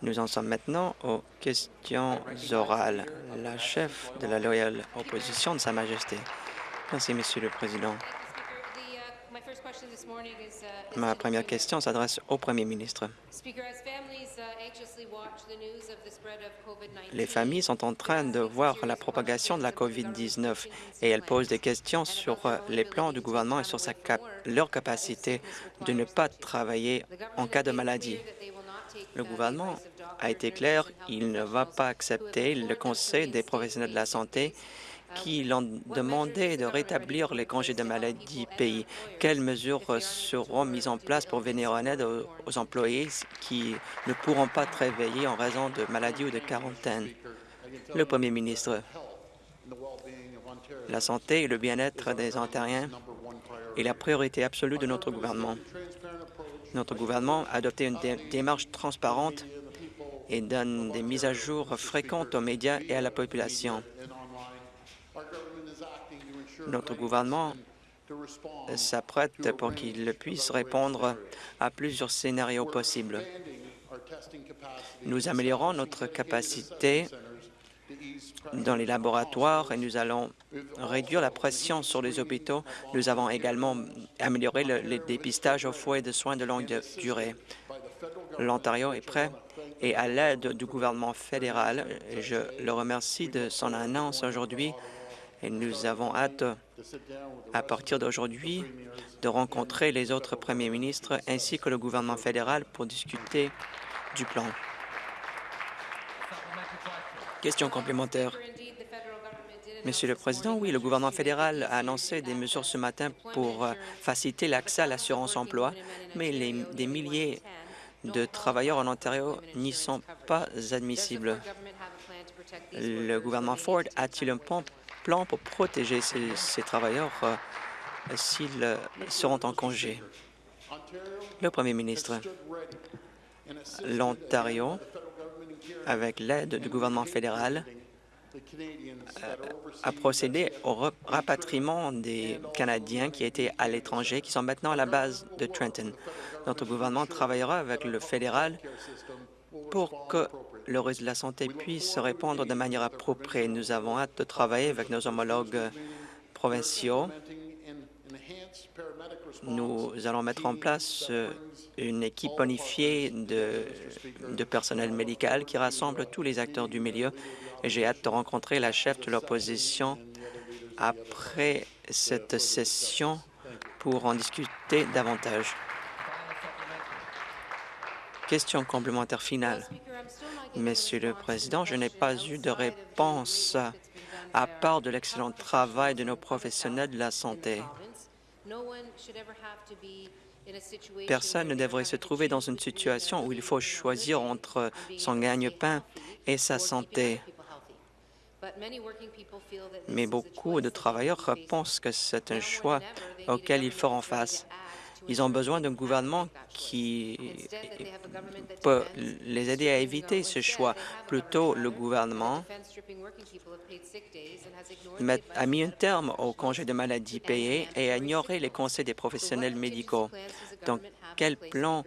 Nous en sommes maintenant aux questions orales. La chef de la loyale opposition de Sa Majesté. Merci, Monsieur le Président. Ma première question s'adresse au Premier ministre. Les familles sont en train de voir la propagation de la COVID-19 et elles posent des questions sur les plans du gouvernement et sur sa leur capacité de ne pas travailler en cas de maladie. Le gouvernement a été clair, il ne va pas accepter le conseil des professionnels de la santé qui l'ont demandé de rétablir les congés de maladie payés. Quelles mesures seront mises en place pour venir en aide aux, employés qui ne pourront pas travailler en raison de maladie ou de quarantaine? Le Premier ministre, la santé et le bien-être des Ontariens est la priorité absolue de notre gouvernement. Notre gouvernement a adopté une démarche transparente et donne des mises à jour fréquentes aux médias et à la population. Notre gouvernement s'apprête pour qu'il puisse répondre à plusieurs scénarios possibles. Nous améliorons notre capacité dans les laboratoires et nous allons réduire la pression sur les hôpitaux. Nous avons également amélioré le, dépistage au foyer de soins de longue durée. L'Ontario est prêt et à l'aide du gouvernement fédéral, je le remercie de son annonce aujourd'hui et nous avons hâte, à partir d'aujourd'hui, de rencontrer les autres premiers ministres ainsi que le gouvernement fédéral pour discuter du plan. Question complémentaire. Monsieur le Président, oui, le gouvernement fédéral a annoncé des mesures ce matin pour euh, faciliter l'accès à l'assurance-emploi, mais des milliers de travailleurs en Ontario n'y sont pas admissibles. Le gouvernement Ford a-t-il un plan pour protéger ces, travailleurs euh, s'ils euh, seront en congé? Le Premier ministre, l'Ontario avec l'aide du gouvernement fédéral, euh, a procédé au rapatriement des Canadiens qui étaient à l'étranger, qui sont maintenant à la base de Trenton. Notre gouvernement travaillera avec le fédéral pour que le réseau de la santé puisse répondre de manière appropriée. Nous avons hâte de travailler avec nos homologues provinciaux nous allons mettre en place euh, une équipe bonifiée de, de personnel médical qui rassemble tous les acteurs du milieu j'ai hâte de rencontrer la chef de l'opposition après cette session pour en discuter davantage. Question complémentaire finale. Monsieur le Président, je n'ai pas eu de réponse à part de l'excellent travail de nos professionnels de la santé. Personne ne devrait se trouver dans une situation où il faut choisir entre son gagne-pain et sa santé. Mais beaucoup de travailleurs pensent que c'est un choix auquel ils feront face. Ils ont besoin d'un gouvernement qui peut les aider à éviter ce choix. Plutôt, le gouvernement a mis un terme au congé de maladie payé et a ignoré les conseils des professionnels médicaux. Donc, quel plan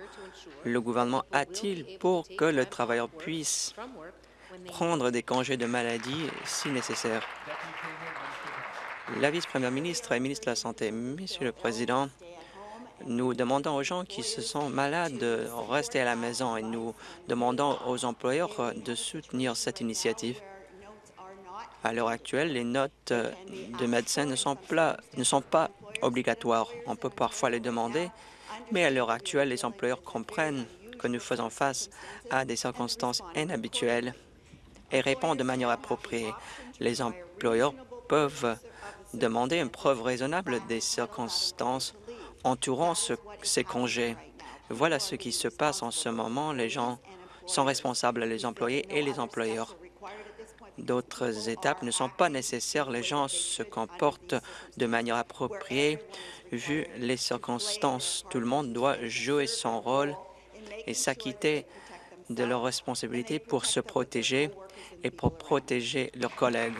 le gouvernement a-t-il pour que le travailleur puisse prendre des congés de maladie si nécessaire? La vice-première ministre et ministre de la Santé. Monsieur le Président, nous demandons aux gens qui se sont malades de rester à la maison et nous demandons aux employeurs de soutenir cette initiative. À l'heure actuelle, les notes de médecins ne sont pas obligatoires. On peut parfois les demander, mais à l'heure actuelle, les employeurs comprennent que nous faisons face à des circonstances inhabituelles et répondent de manière appropriée. Les employeurs peuvent demander une preuve raisonnable des circonstances entourant ces congés. Voilà ce qui se passe en ce moment. Les gens sont responsables, les employés et les employeurs. D'autres étapes ne sont pas nécessaires. Les gens se comportent de manière appropriée vu les circonstances. Tout le monde doit jouer son rôle et s'acquitter de leurs responsabilités pour se protéger et pour protéger leurs collègues.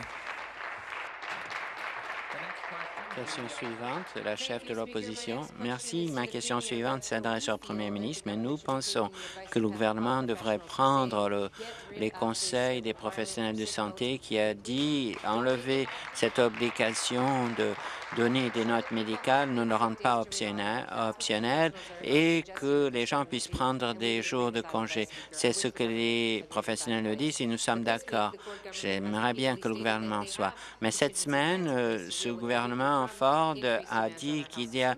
Question suivante, la chef de l'opposition. Merci. Ma question suivante s'adresse au premier ministre, mais nous pensons que le gouvernement devrait prendre le, les conseils des professionnels de santé qui a dit enlever cette obligation de donner des notes médicales ne le rendent pas optionnel, et que les gens puissent prendre des jours de congé. C'est ce que les professionnels nous disent et nous sommes d'accord. J'aimerais bien que le gouvernement soit. Mais cette semaine, euh, ce gouvernement Ford a dit qu'il y a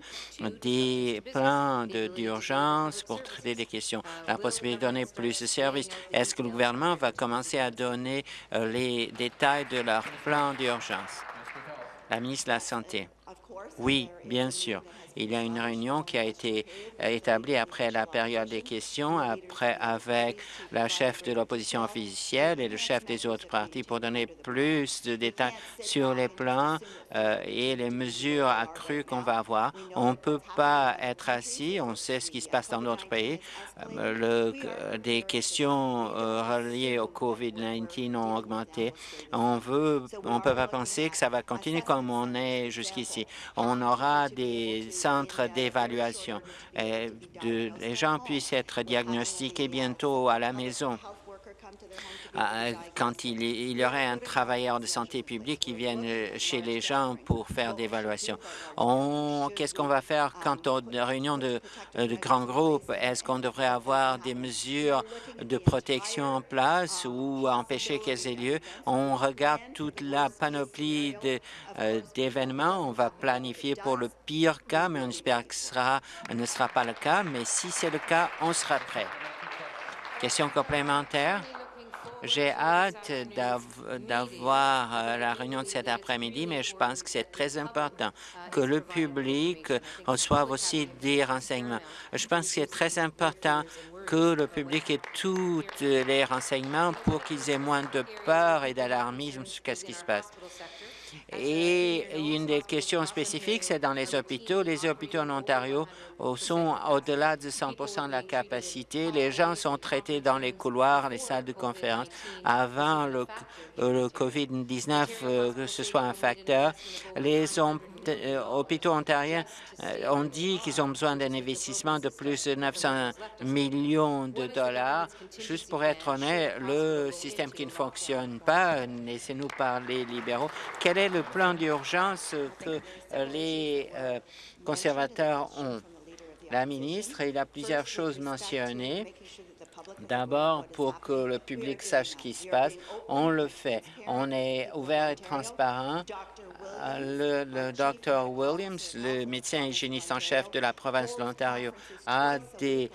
des plans d'urgence pour traiter des questions, la possibilité de donner plus de services. Est-ce que le gouvernement va commencer à donner euh, les détails de leur plan d'urgence? La ministre de la Santé. Oui, bien sûr. Il y a une réunion qui a été euh, établie après la période des questions, après avec la chef de l'opposition officielle et le chef des autres partis pour donner plus de détails sur les plans euh, et les mesures accrues qu'on va avoir. On ne peut pas être assis, on sait ce qui se passe dans notre pays. Euh, le, des questions reliées au COVID-19 ont augmenté. On veut, on peut pas penser que ça va continuer comme on est jusqu'ici. On aura des centres d'évaluation. Les gens puissent être diagnostiqués bientôt à la maison. Euh, quand il, y aurait un travailleur de santé publique qui vienne chez les gens pour faire des évaluations. Qu'est-ce qu'on va faire quand on réunion de, euh, de grands groupes? Est-ce qu'on devrait avoir des mesures de protection en place ou empêcher qu'elles aient lieu? On regarde toute la panoplie euh, d'événements. on va planifier pour le pire cas, mais on espère que ce ne sera pas le cas. Mais si c'est le cas, on sera prêt. Question complémentaire? J'ai hâte d'avoir euh, la réunion de cet après-midi, mais je pense que c'est très important que le public reçoive aussi des renseignements. Je pense que c'est très important que le public ait tous les renseignements pour qu'ils aient moins de peur et d'alarmisme sur ce qui se passe. Et une des questions spécifiques, c'est dans les hôpitaux. Les hôpitaux en Ontario sont au-delà de 100 de la capacité. Les gens sont traités dans les couloirs, les salles de conférence. Avant le, le COVID-19, euh, que ce soit un facteur, les euh, hôpitaux ontariens euh, ont dit qu'ils ont besoin d'un investissement de plus de 900 millions de dollars. Juste pour être honnête, le système qui ne fonctionne pas, laissez-nous parler libéraux, quel est le plan d'urgence que les euh, conservateurs ont? La ministre, il a plusieurs choses mentionnées. D'abord, pour que le public sache ce qui se passe, on le fait. On est ouvert et transparent le, le Dr Williams, le médecin hygiéniste en chef de la province de l'Ontario, a des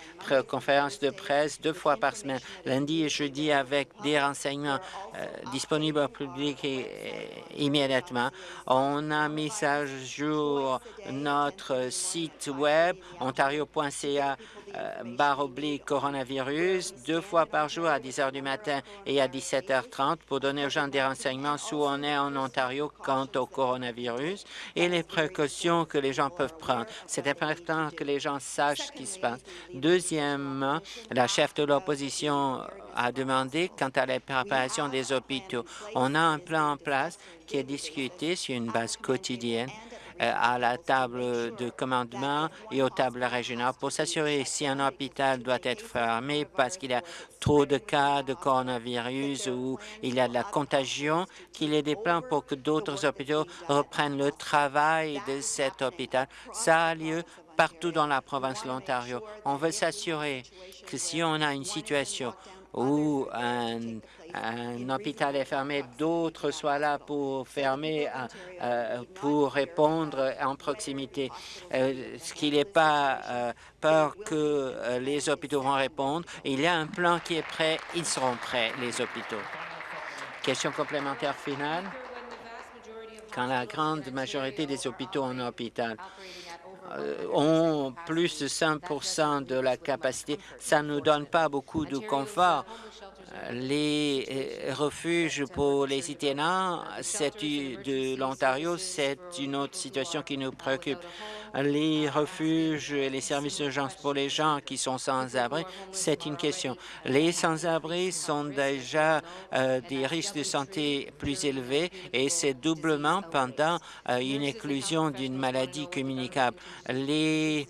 conférences de presse deux fois par semaine, lundi et jeudi, avec des renseignements euh, disponibles au public immédiatement. On a mis à jour notre site web ontario.ca barre oblique coronavirus deux fois par jour à 10 heures du matin et à 17h30 pour donner aux gens des renseignements où on est en Ontario quant au coronavirus et les précautions que les gens peuvent prendre. C'est important que les gens sachent ce qui se passe. Deuxièmement, la chef de l'opposition a demandé quant à la préparation des hôpitaux. On a un plan en place qui est discuté sur une base quotidienne euh, à la table de commandement et aux tables régionales pour s'assurer si un hôpital doit être fermé parce qu'il y a trop de cas de coronavirus ou il y a de la contagion, qu'il y ait des plans pour que d'autres hôpitaux reprennent le travail de cet hôpital. Ça a lieu partout dans la province de l'Ontario. On veut s'assurer que si on a une situation où un, hôpital est fermé, d'autres soient là pour fermer, euh, euh, pour répondre en proximité. Euh, ce qu'il n'est pas peur que les hôpitaux vont répondre. Il y a un plan qui est prêt, ils seront prêts, les hôpitaux. Question complémentaire finale. Quand la grande majorité des hôpitaux en hôpital euh, ont plus de 5 de la capacité. Ça ne nous donne pas beaucoup de confort. Les euh, refuges pour les itinérants de l'Ontario, c'est une autre situation qui nous préoccupe. Les refuges et les services d'urgence pour les gens qui sont sans abri, c'est une question. Les sans-abri sont déjà euh, des risques de santé plus élevés et c'est doublement pendant euh, une éclusion d'une maladie communicable. Les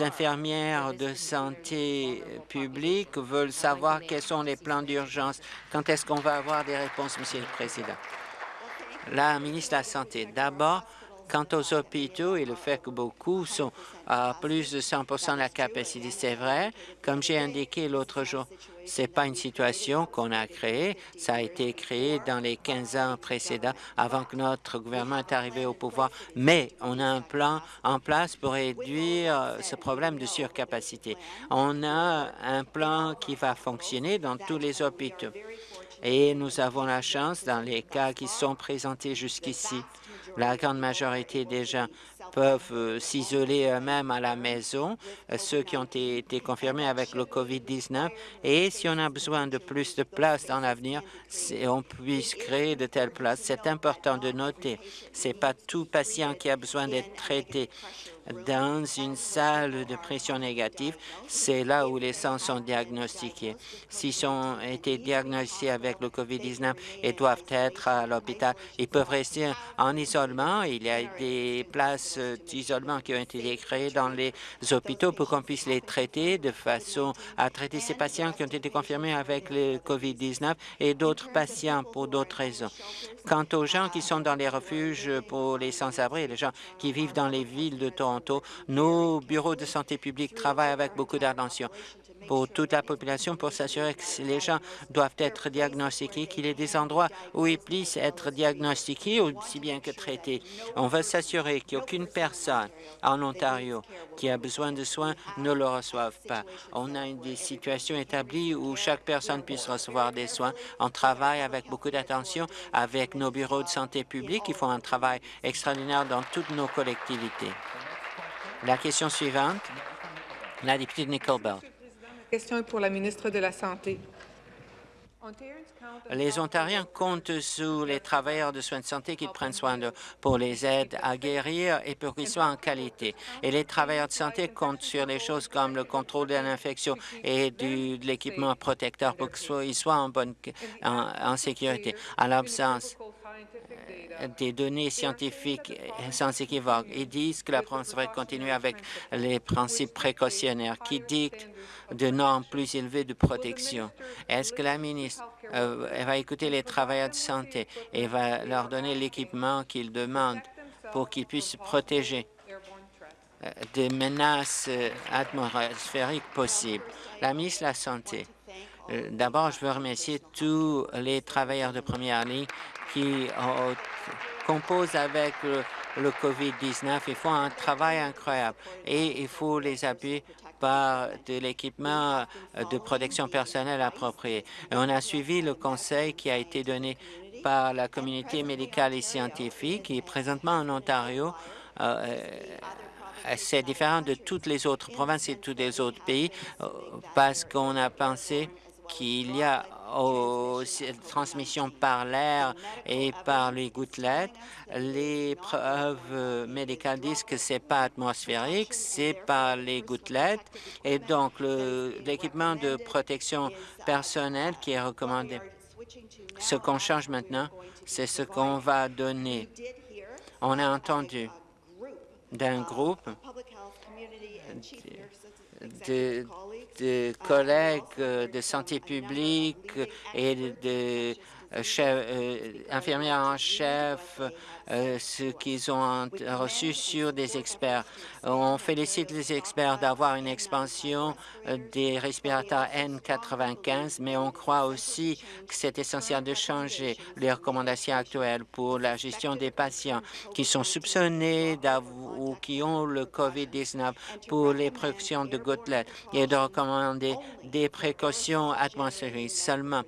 infirmières de santé publique veulent savoir quels sont les plans d'urgence. Quand est-ce qu'on va avoir des réponses, Monsieur le Président? La ministre de la Santé. D'abord, Quant aux hôpitaux et le fait que beaucoup sont à plus de 100% de la capacité, c'est vrai. Comme j'ai indiqué l'autre jour, ce n'est pas une situation qu'on a créée. Ça a été créé dans les 15 ans précédents, avant que notre gouvernement est arrivé au pouvoir. Mais on a un plan en place pour réduire ce problème de surcapacité. On a un plan qui va fonctionner dans tous les hôpitaux. Et nous avons la chance, dans les cas qui sont présentés jusqu'ici, la grande majorité des gens peuvent euh, s'isoler eux-mêmes à la maison, euh, ceux qui ont été confirmés avec le COVID-19. Et si on a besoin de plus de places dans l'avenir, on puisse créer de telles places. C'est important de noter. Ce n'est pas tout patient qui a besoin d'être traité dans une salle de pression négative, c'est là où les sangs sont diagnostiqués. S'ils ont été diagnostiqués avec le COVID-19 et doivent être à l'hôpital, ils peuvent rester en isolement. Il y a des places d'isolement qui ont été créées dans les hôpitaux pour qu'on puisse les traiter de façon à traiter ces patients qui ont été confirmés avec le COVID-19 et d'autres patients pour d'autres raisons. Quant aux gens qui sont dans les refuges pour les sans-abri, les gens qui vivent dans les villes de Toronto, nos bureaux de santé publique travaillent avec beaucoup d'attention pour toute la population pour s'assurer que les gens doivent être diagnostiqués, qu'il y ait des endroits où ils puissent être diagnostiqués aussi bien que traités. On va s'assurer qu'aucune personne en Ontario qui a besoin de soins ne le reçoive pas. On a des situations établies où chaque personne puisse recevoir des soins. On travaille avec beaucoup d'attention avec nos bureaux de santé publique. Ils font un travail extraordinaire dans toutes nos collectivités. La question suivante, la députée de Nickel Belt question est pour la ministre de la Santé. Les Ontariens comptent sur les travailleurs de soins de santé qui prennent soin d'eux pour les aider à guérir et pour qu'ils soient en qualité. Et les travailleurs de santé comptent sur les choses comme le contrôle de l'infection et de l'équipement protecteur pour qu'ils soient en, bonne, en, sécurité. En l'absence des données scientifiques sans équivoque, ils disent que la France devrait continuer avec les principes précautionnaires qui dictent de normes plus élevées de protection. Est-ce que la ministre euh, va écouter les travailleurs de santé et va leur donner l'équipement qu'ils demandent pour qu'ils puissent se protéger euh, des menaces euh, atmosphériques possibles? La ministre de la Santé. D'abord, je veux remercier tous les travailleurs de première ligne qui composent avec le, le COVID-19. Ils font un travail incroyable et il faut les appuyer par de l'équipement de protection personnelle approprié. on a suivi le conseil qui a été donné par la communauté médicale et scientifique et présentement en Ontario, euh, euh, c'est différent de toutes les autres provinces et tous les autres pays euh, parce qu'on a pensé qu'il y a aux transmissions par l'air et par les gouttelettes. Les preuves médicales disent que c'est pas atmosphérique, c'est par les gouttelettes. Et donc, l'équipement de protection personnelle qui est recommandé. Ce qu'on change maintenant, c'est ce qu'on va donner. On a entendu d'un groupe de, de collègues de santé publique et de, chef, euh, infirmières en chef, euh, ce qu'ils ont reçu sur des experts. On félicite les experts d'avoir une expansion euh, des respirateurs N95, mais on croit aussi que c'est essentiel de changer les recommandations actuelles pour la gestion des patients qui sont soupçonnés ou qui ont le COVID-19 pour les précautions de gouttelettes et de recommander des précautions atmosphériques seulement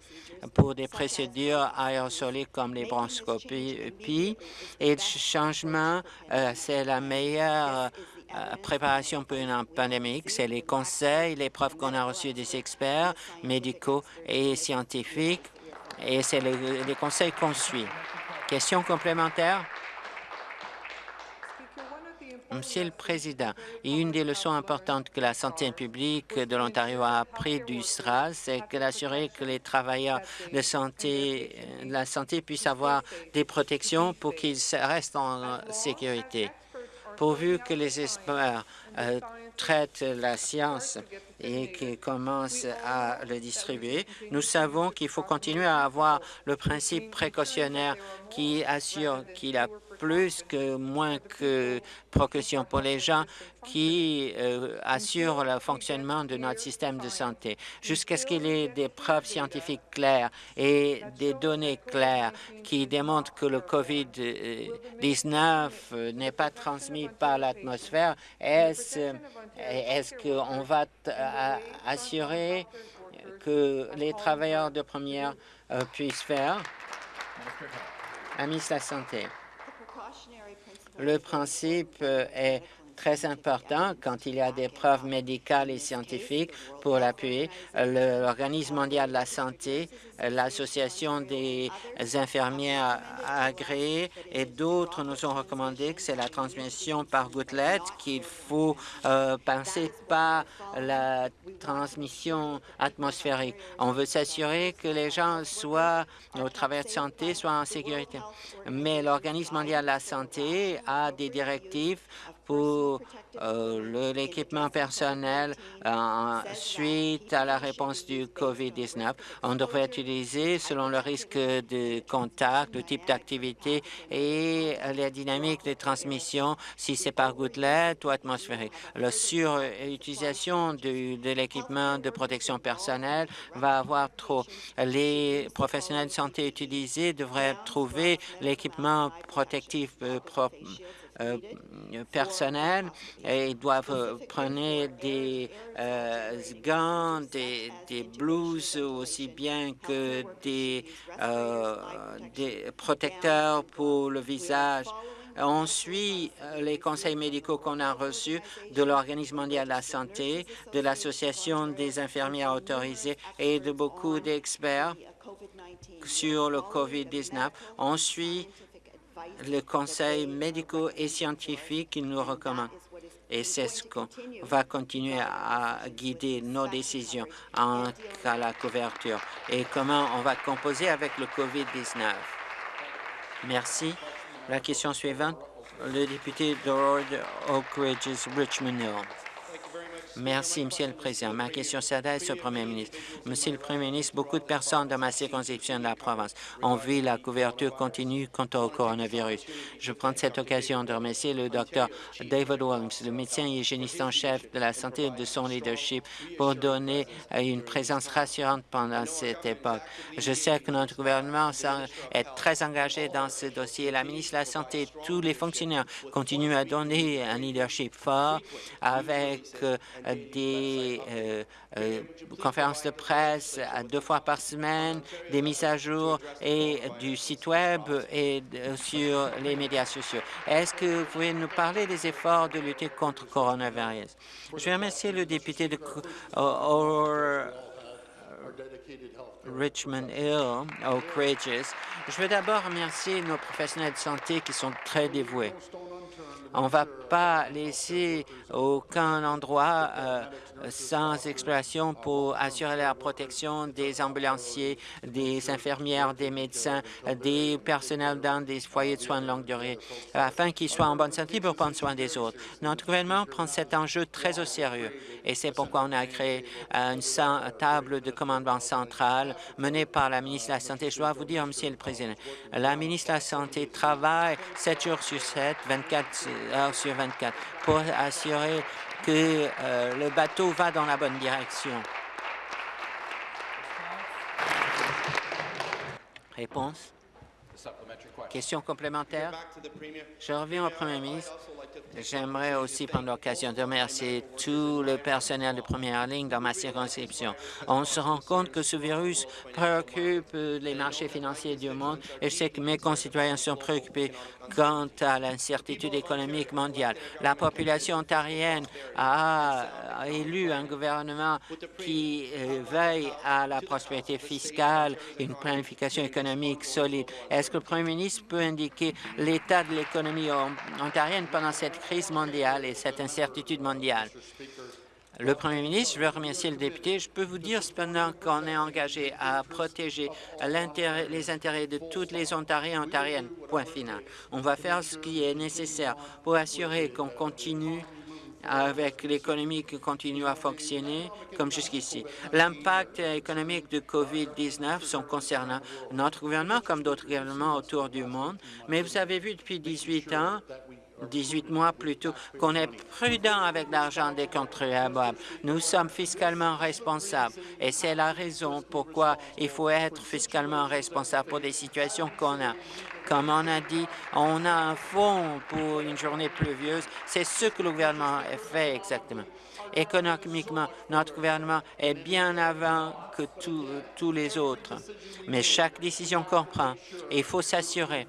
pour des procédures aérosoliques comme les bronchoscopies. Et le changement, euh, c'est la meilleure euh, préparation pour une pandémie, c'est les conseils, les preuves qu'on a reçues des experts médicaux et scientifiques, et c'est les, les conseils qu'on suit. Question complémentaire? Monsieur le Président, une des leçons importantes que la santé publique de l'Ontario a appris du SRAS, c'est d'assurer que les travailleurs de santé, de la santé puissent avoir des protections pour qu'ils restent en sécurité. Pourvu que les experts euh, traitent la science et qu'ils commencent à le distribuer, nous savons qu'il faut continuer à avoir le principe précautionnaire qui assure qu'il a plus que moins que précaution pour les gens qui euh, assurent le fonctionnement de notre système de santé. Jusqu'à ce qu'il y ait des preuves scientifiques claires et des données claires qui démontrent que le COVID-19 euh, n'est pas transmis par l'atmosphère, est-ce est qu'on va assurer que les travailleurs de première euh, puissent faire? Ministre de la Santé. Le principe euh, est très important quand il y a des preuves médicales et scientifiques pour l'appuyer. L'Organisme mondial de la santé, l'Association des infirmières agréées et d'autres nous ont recommandé que c'est la transmission par gouttelette qu'il faut euh, penser pas la transmission atmosphérique. On veut s'assurer que les gens soient au travail de santé soient en sécurité. Mais l'Organisme mondial de la santé a des directives pour euh, l'équipement personnel euh, suite à la réponse du COVID-19. On devrait utiliser selon le risque de contact, le type d'activité et la dynamique de transmission, si c'est par gouttelette ou atmosphérique. La surutilisation de, de l'équipement de protection personnelle va avoir trop. Les professionnels de santé utilisés devraient trouver l'équipement protectif euh, propre euh, personnel et ils doivent euh, prendre des euh, gants, des, des, blouses aussi bien que des, des protecteurs pour le visage. On suit les conseils médicaux qu'on a reçus de l'Organisme mondial de la santé, de l'Association des infirmières autorisées et de beaucoup d'experts sur le COVID-19. On suit le conseil médical et scientifique qui nous recommande. Et c'est ce qu'on va continuer à guider nos décisions en cas la couverture et comment on va composer avec le COVID-19. Merci. La question suivante, le député de Oak Ridges, Richmond Hill. Merci, Monsieur le Président. Ma question s'adresse au Premier ministre. Monsieur le Premier ministre, beaucoup de personnes dans ma circonscription de la province ont vu la couverture continue contre le coronavirus. Je prends cette occasion de remercier le docteur David Williams, le médecin hygiéniste en chef de la santé de son leadership, pour donner une présence rassurante pendant cette époque. Je sais que notre gouvernement est très engagé dans ce dossier. La ministre de la Santé et tous les fonctionnaires continuent à donner un leadership fort avec euh, des euh, euh, conférences de presse deux fois par semaine, des mises à jour et du site Web et sur les médias sociaux. Est-ce que vous pouvez nous parler des efforts de lutter contre le coronavirus? Je vais remercier le député de Richmond Hill, Oak Ridges. Je veux d'abord remercier nos professionnels de santé qui sont très dévoués. On ne va pas laisser aucun endroit euh, sans exploration pour assurer la protection des ambulanciers, des infirmières, des médecins, des personnels dans des foyers de soins de longue durée, afin qu'ils soient en bonne santé pour prendre soin des autres. Notre gouvernement prend cet enjeu très au sérieux et c'est pourquoi on a créé une table de commandement centrale menée par la ministre de la Santé. Je dois vous dire, Monsieur le Président, la ministre de la Santé travaille 7 jours sur 7, 24 sur 24 pour assurer que euh, le bateau va dans la bonne direction. Réponse Question complémentaire? Je reviens au Premier ministre. J'aimerais aussi prendre l'occasion de remercier tout le personnel de première ligne dans ma circonscription. On se rend compte que ce virus préoccupe les marchés financiers du monde et je sais que mes concitoyens sont préoccupés quant à l'incertitude économique mondiale. La population ontarienne a élu un gouvernement qui euh, veille à la prospérité fiscale et une planification économique solide. Est-ce que le Premier ministre peut indiquer l'état de l'économie ontarienne pendant cette crise mondiale et cette incertitude mondiale? Le Premier ministre, je veux remercier le député. Je peux vous dire cependant qu'on est engagé à protéger les intérêts de toutes les Ontariens et Ontariennes. Point final. On va faire ce qui est nécessaire pour assurer qu'on continue avec l'économie qui continue à fonctionner comme jusqu'ici. L'impact économique de COVID-19 sont concernant notre gouvernement comme d'autres gouvernements autour du monde, mais vous avez vu depuis 18 ans 18 mois plus tôt, qu'on est prudent avec l'argent des contribuables. Nous sommes fiscalement responsables et c'est la raison pourquoi il faut être fiscalement responsable pour des situations qu'on a. Comme on a dit, on a un fonds pour une journée pluvieuse. C'est ce que le gouvernement fait exactement. Économiquement, notre gouvernement est bien avant que tous les autres. Mais chaque décision qu'on prend, il faut s'assurer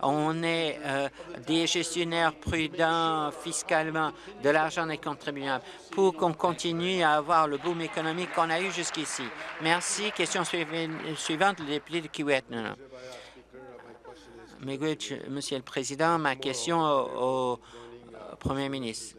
on est euh, des gestionnaires prudents fiscalement de l'argent des contribuables pour qu'on continue à avoir le boom économique qu'on a eu jusqu'ici. Merci. Question suivante, le député de Kiewit. Monsieur le Président, ma question au Premier ministre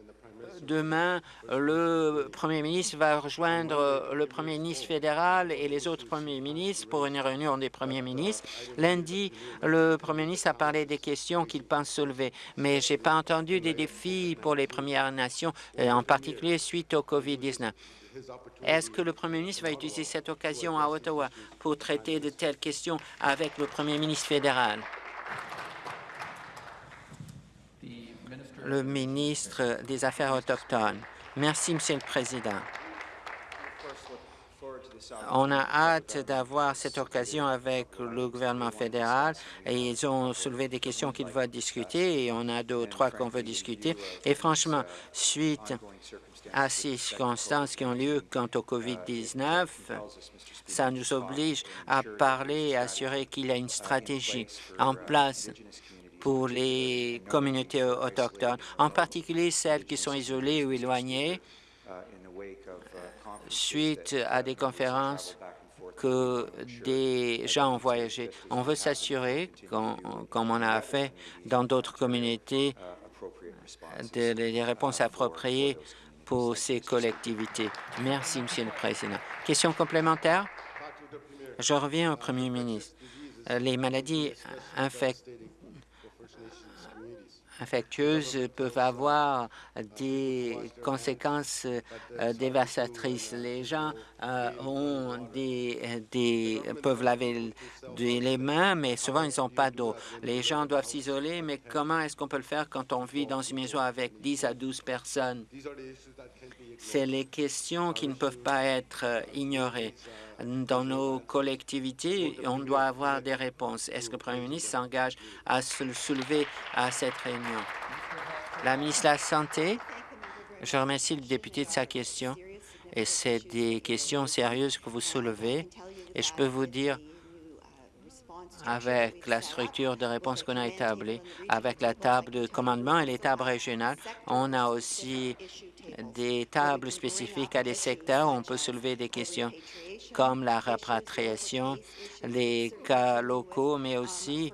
demain, le Premier ministre va rejoindre le Premier ministre fédéral et les autres premiers ministres pour une réunion des premiers ministres. Lundi, le Premier ministre a parlé des questions qu'il pense soulever, mais je n'ai pas entendu des défis pour les Premières Nations, euh, en particulier suite au COVID-19. Est-ce que le Premier ministre va utiliser cette occasion à Ottawa pour traiter de telles questions avec le Premier ministre fédéral? Le ministre des Affaires autochtones. Merci, Monsieur le Président. On a hâte d'avoir cette occasion avec le gouvernement fédéral et ils ont soulevé des questions qu'ils veulent discuter et on a deux ou trois qu'on veut discuter. Et franchement, suite à ces circonstances qui ont lieu quant au COVID-19, ça nous oblige à parler et assurer qu'il y a une stratégie en place pour les communautés autochtones, en particulier celles qui sont isolées ou éloignées suite à des conférences que des gens ont voyagé. On veut s'assurer, comme on a fait dans d'autres communautés, des réponses appropriées pour ces collectivités. Merci, Monsieur le Président. Question complémentaire? Je reviens au Premier ministre. Les maladies infectieuses infectieuses peuvent avoir des conséquences euh, dévastatrices. Les gens euh, ont des, peuvent laver les mains, mais souvent ils n'ont pas d'eau. Les gens doivent s'isoler, mais comment est-ce qu'on peut le faire quand on vit dans une maison avec 10 à 12 personnes? C'est les questions qui ne peuvent pas être euh, ignorées dans nos collectivités, on doit avoir des réponses. Est-ce que le Premier ministre s'engage à se soulever à cette réunion? La ministre de la Santé, je remercie le député de sa question. Et c'est des questions sérieuses que vous soulevez. Et je peux vous dire, avec la structure de réponse qu'on a établie, avec la table de commandement et les tables régionales, on a aussi des tables spécifiques à des secteurs on peut soulever des questions comme la rapatriation, les cas locaux, mais aussi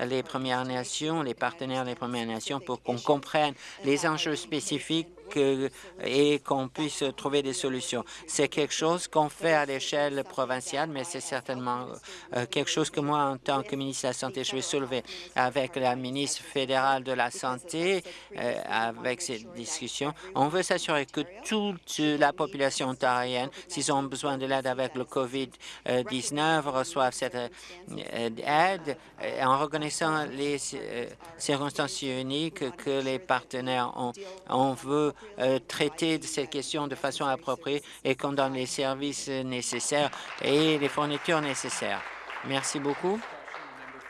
les Premières Nations, les partenaires des Premières Nations pour qu'on comprenne les enjeux spécifiques et qu'on puisse trouver des solutions. C'est quelque chose qu'on fait à l'échelle provinciale, mais c'est certainement euh, quelque chose que moi, en tant que ministre de la Santé, je vais soulever avec la ministre fédérale de la Santé, euh, avec ces discussions. On veut s'assurer que toute la population ontarienne, s'ils ont besoin de l'aide avec le COVID-19, reçoivent cette euh, aide en reconnaissant les circonstances uniques que les partenaires ont. On veut euh, traiter de ces questions de façon appropriée et qu'on donne les services nécessaires et les fournitures nécessaires. Merci beaucoup.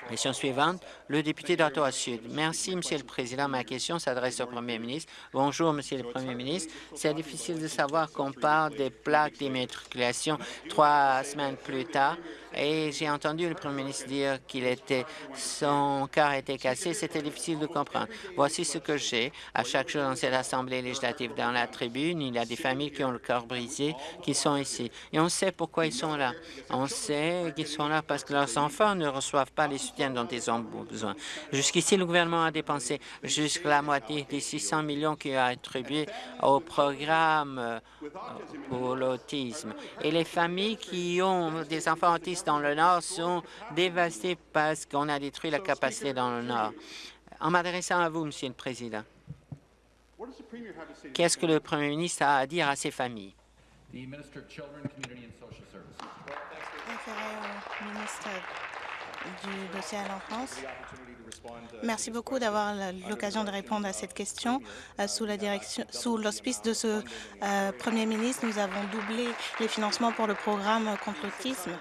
Question suivante, le député d'Ottawa-Sud. Merci, Monsieur le Président. Ma question s'adresse au Premier ministre. Bonjour, Monsieur le Premier ministre. C'est difficile de savoir qu'on parle des plaques d'immatriculation trois semaines plus tard et j'ai entendu le Premier ministre dire qu'il était son cœur était cassé. C'était difficile de comprendre. Voici ce que j'ai. À chaque jour dans cette Assemblée législative, dans la tribune, il y a des familles qui ont le cœur brisé, qui sont ici. Et on sait pourquoi ils sont là. On sait qu'ils sont là parce que leurs enfants ne reçoivent pas les soutiens dont ils ont besoin. Jusqu'ici, le gouvernement a dépensé jusqu'à la moitié des 600 millions qui a attribué au programme euh, pour l'autisme. Et les familles qui ont des enfants autistes dans le Nord sont dévastées parce qu'on a détruit la capacité dans le Nord. En m'adressant à vous, Monsieur le Président, qu'est-ce que le Premier ministre a à dire à ces familles? du dossier à l'enfance. Merci beaucoup d'avoir l'occasion de répondre à cette question. Euh, sous la direction, sous l'auspice de ce euh, Premier ministre, nous avons doublé les financements pour le programme contre l'autisme.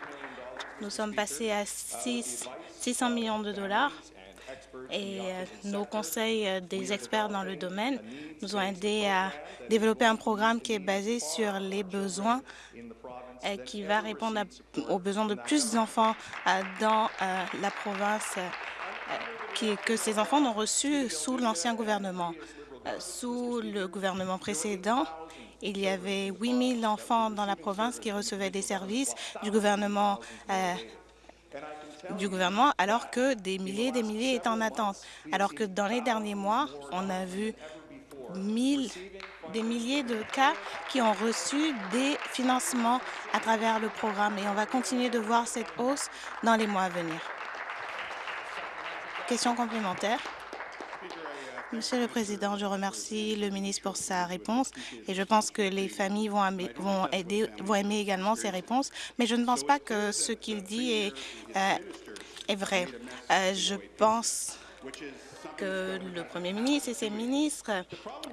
Nous sommes passés à 6, 600 millions de dollars et euh, nos conseils des experts dans le domaine nous ont aidés à développer un programme qui est basé sur les besoins euh, qui va répondre aux besoins de plus d'enfants euh, dans euh, la province que ces enfants n'ont reçu sous l'ancien gouvernement. Sous le gouvernement précédent, il y avait 8 000 enfants dans la province qui recevaient des services du gouvernement du gouvernement, alors que des milliers et des milliers étaient en attente. Alors que dans les derniers mois, on a vu 1000 des milliers de cas qui ont reçu des financements à travers le programme et on va continuer de voir cette hausse dans les mois à venir. Question complémentaire. Monsieur le Président, je remercie le ministre pour sa réponse et je pense que les familles vont, aimer également ses réponses, mais je ne pense pas que ce qu'il dit est, euh, vrai. Euh, je pense que le Premier ministre et ses ministres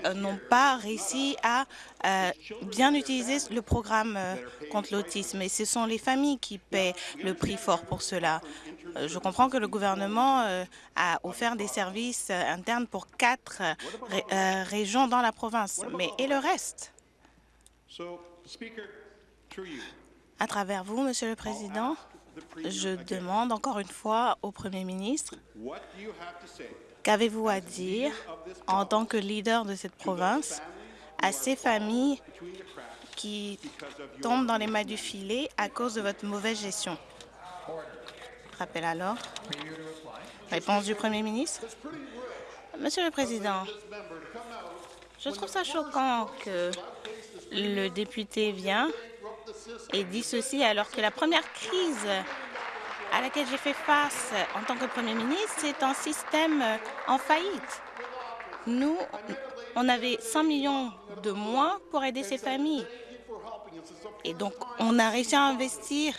euh, n'ont pas réussi à euh, bien utiliser le programme euh, contre l'autisme. Et ce sont les familles qui paient le prix fort pour cela. Je comprends que le gouvernement a offert des services internes pour quatre régions dans la province, mais et le reste? À travers vous, Monsieur le Président, je demande encore une fois au Premier ministre Qu'avez-vous à dire en tant que leader de cette province à ces familles qui tombent dans les mailles du filet à cause de votre mauvaise gestion? Rappel à l'ordre. Réponse du Premier ministre. Monsieur le Président, je trouve ça choquant que le député vient et dit ceci alors que la première crise à laquelle j'ai fait face en tant que Premier ministre, c'est un système en faillite. Nous, on avait 100 millions de moins pour aider ces familles. Et donc, on a réussi à investir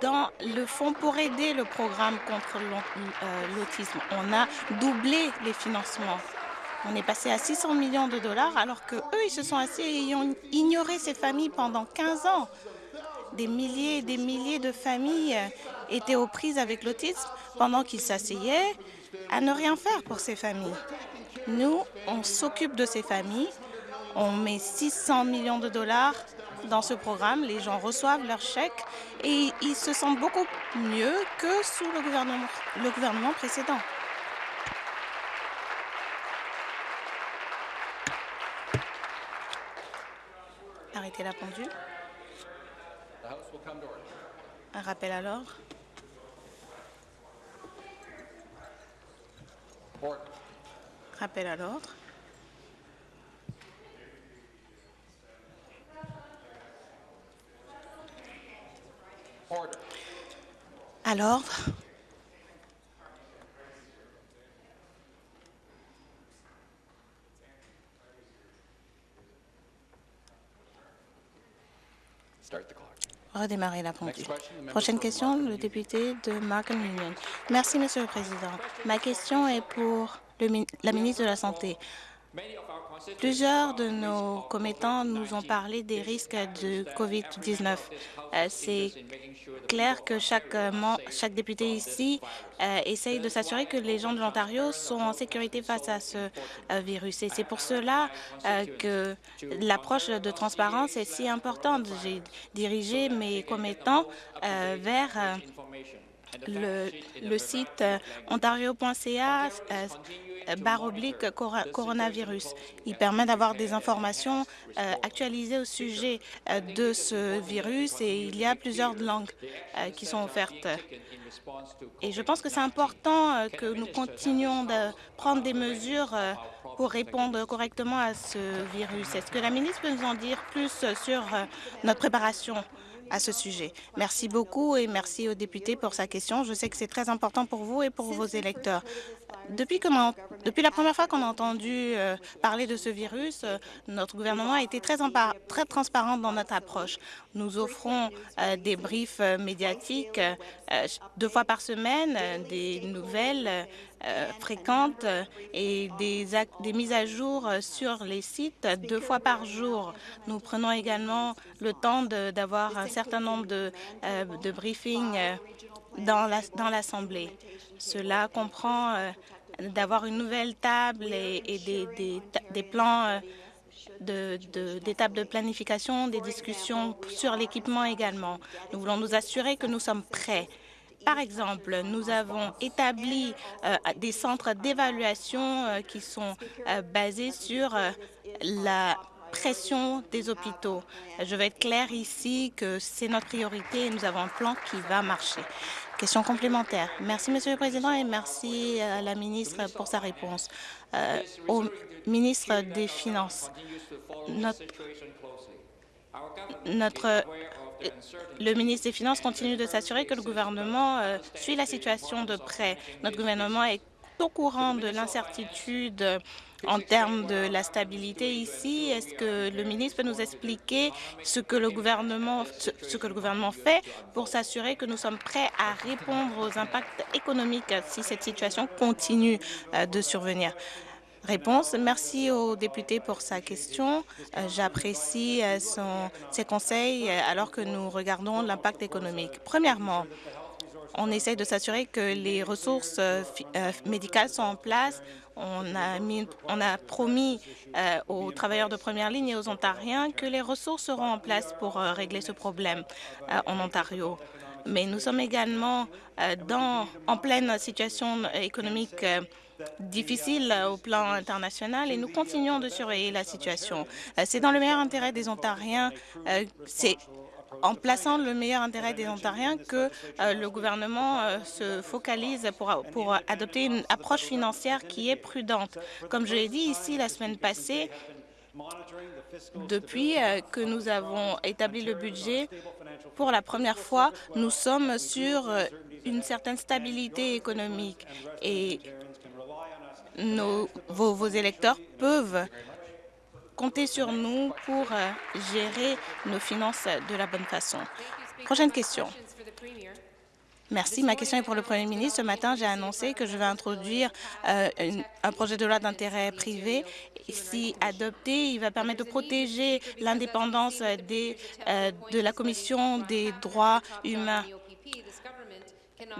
dans le fonds pour aider le programme contre euh, l'autisme. On a doublé les financements. On est passé à 600 millions de dollars alors que eux, ils se sont assis et ont ignoré ces familles pendant 15 ans. Des milliers et des milliers de familles étaient aux prises avec l'autisme pendant qu'ils s'asseyaient à ne rien faire pour ces familles. Nous, on s'occupe de ces familles. On met 600 millions de dollars dans ce programme. Les gens reçoivent leurs chèques et ils se sentent beaucoup mieux que sous le gouvernement, précédent. Arrêtez la pendule. Un rappel à l'ordre. Rappel à l'ordre. À l'ordre. Redémarrer la pendule. Prochaine question, le député de Markham Union. Merci, Monsieur le Président. Ma question est pour le, la ministre de la Santé. Plusieurs de nos commettants nous ont parlé des risques de COVID-19. Euh, c'est clair que chaque, euh, chaque député ici euh, essaye de s'assurer que les gens de l'Ontario sont en sécurité face à ce virus. Et c'est pour cela que l'approche de transparence est si importante. J'ai dirigé mes commettants vers le, site ontario.ca barre oblique coronavirus. Il permet d'avoir des informations euh, actualisées au sujet euh, de ce virus et il y a plusieurs langues euh, qui sont offertes. Et je pense que c'est important que nous continuions de prendre des mesures pour répondre correctement à ce virus. Est-ce que la ministre peut nous en dire plus sur notre préparation? À ce sujet. Merci beaucoup et merci aux députés pour sa question. Je sais que c'est très important pour vous et pour vos électeurs. Depuis, que depuis la première fois qu'on a entendu euh, parler de ce virus, euh, notre gouvernement a été très, transparent dans notre approche. Nous offrons euh, des briefs médiatiques deux fois par semaine, des nouvelles fréquentes et des, des mises à jour sur les sites deux fois par jour. Nous prenons également le temps d'avoir un certain nombre de, de briefings dans l'Assemblée. La, Cela comprend d'avoir une nouvelle table et, des, plans euh, de, de planification, des discussions sur l'équipement également. Nous voulons nous assurer que nous sommes prêts. Par exemple, nous avons établi euh, des centres d'évaluation euh, qui sont basés sur la pression des hôpitaux. Je vais être claire ici que c'est notre priorité et nous avons un plan qui va marcher. Question complémentaire. Merci, Monsieur le Président, et merci à la ministre pour sa réponse. Euh, au ministre des Finances, notre, le ministre des Finances continue de s'assurer que le gouvernement euh, suit la situation de près. Notre gouvernement est au courant de l'incertitude en termes de la stabilité ici. Est-ce que le ministre peut nous expliquer ce que le gouvernement, ce que le gouvernement fait pour s'assurer que nous sommes prêts à répondre aux impacts économiques si cette situation continue euh, de survenir? Réponse. Merci au député pour sa question. Euh, j'apprécie euh, ses conseils alors que nous regardons l'impact économique. Premièrement, on essaie de s'assurer que les ressources médicales sont en place. On a, promis euh, aux travailleurs de première ligne et aux Ontariens que les ressources seront en place pour euh, régler ce problème euh, en Ontario. Mais nous sommes également en pleine situation économique difficile au plan international et nous continuons de surveiller la situation. C'est dans le meilleur intérêt des Ontariens, en plaçant le meilleur intérêt des Ontariens que euh, le gouvernement euh, se focalise pour, adopter une approche financière qui est prudente. Comme je l'ai dit ici la semaine passée, depuis euh, que nous avons établi le budget, pour la première fois, nous sommes sur une certaine stabilité économique et nos, vos électeurs peuvent comptez sur nous pour euh, gérer nos finances de la bonne façon. Prochaine question. Merci. Ma question est pour le Premier ministre. Ce matin, j'ai annoncé que je vais introduire euh, un projet de loi d'intérêt privé. Si adopté, il va permettre de protéger l'indépendance euh, de la Commission des droits humains.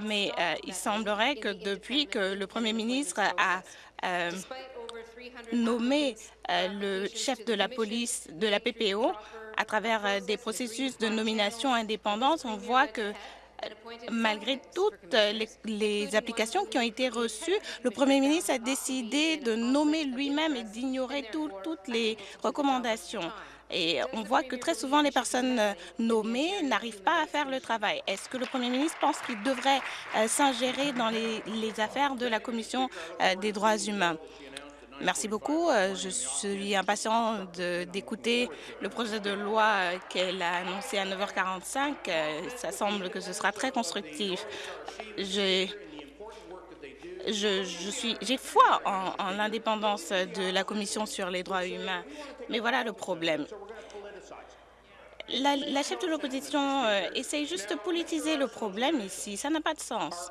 Mais il semblerait que depuis que le Premier ministre a nommé euh, le chef de la police de la PPO à travers euh, des processus de nomination indépendante, on voit que euh, malgré toutes les, applications qui ont été reçues, le Premier ministre a décidé de nommer lui-même et d'ignorer toutes les recommandations. Et on voit que très souvent, les personnes nommées n'arrivent pas à faire le travail. Est-ce que le Premier ministre pense qu'il devrait s'ingérer dans les, affaires de la Commission des droits humains? Merci beaucoup. Euh, je suis impatient d'écouter le projet de loi qu'elle a annoncé à 9h45. Euh, ça semble que ce sera très constructif. J'ai foi en, l'indépendance de la Commission sur les droits humains. Mais voilà le problème. La, la chef de l'opposition euh, essaye juste de politiser le problème ici. Ça n'a pas de sens.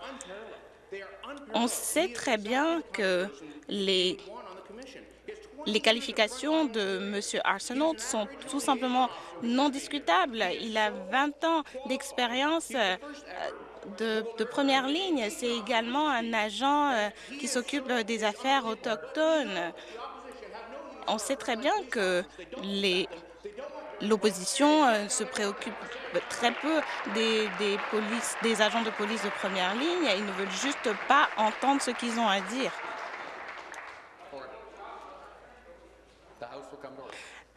On sait très bien que les les qualifications de M. Arsenault sont tout simplement non discutables. Il a 20 ans d'expérience euh, de, première ligne. C'est également un agent euh, qui s'occupe des affaires autochtones. On sait très bien que l'opposition euh, se préoccupe très peu des, des agents de police de première ligne. Ils ne veulent juste pas entendre ce qu'ils ont à dire.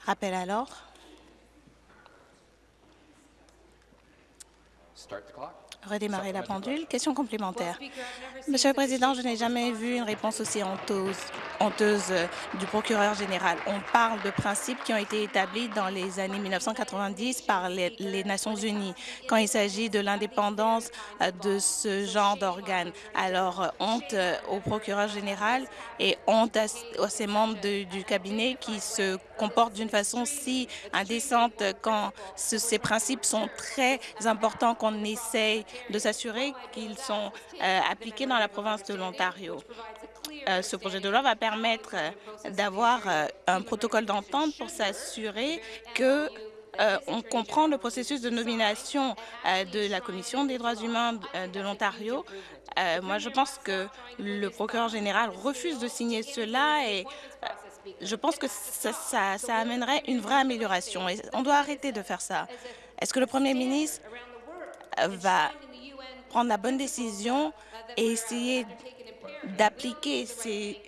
Rappel à l'ordre. Redémarrer la pendule. Question complémentaire. Monsieur le Président, je n'ai jamais vu une réponse aussi honteuse, honteuse euh, du procureur général. On parle de principes qui ont été établis dans les années 1990 par les, les Nations unies quand il s'agit de l'indépendance euh, de ce genre d'organes. Alors, euh, honte au procureur général et honte à, à ces membres de, du cabinet qui se comportent d'une façon si indécente quand ce, ces principes sont très importants qu'on essaye de s'assurer qu'ils sont euh, appliqués dans la province de l'Ontario. Euh, ce projet de loi va permettre euh, d'avoir un protocole d'entente pour s'assurer que on comprend le processus de nomination de la Commission des droits humains de, l'Ontario. Moi, je pense que le procureur général refuse de signer cela et je pense que ça, ça, ça amènerait une vraie amélioration. Et on doit arrêter de faire ça. Est-ce que le Premier ministre va prendre la bonne décision et essayer d'appliquer ces,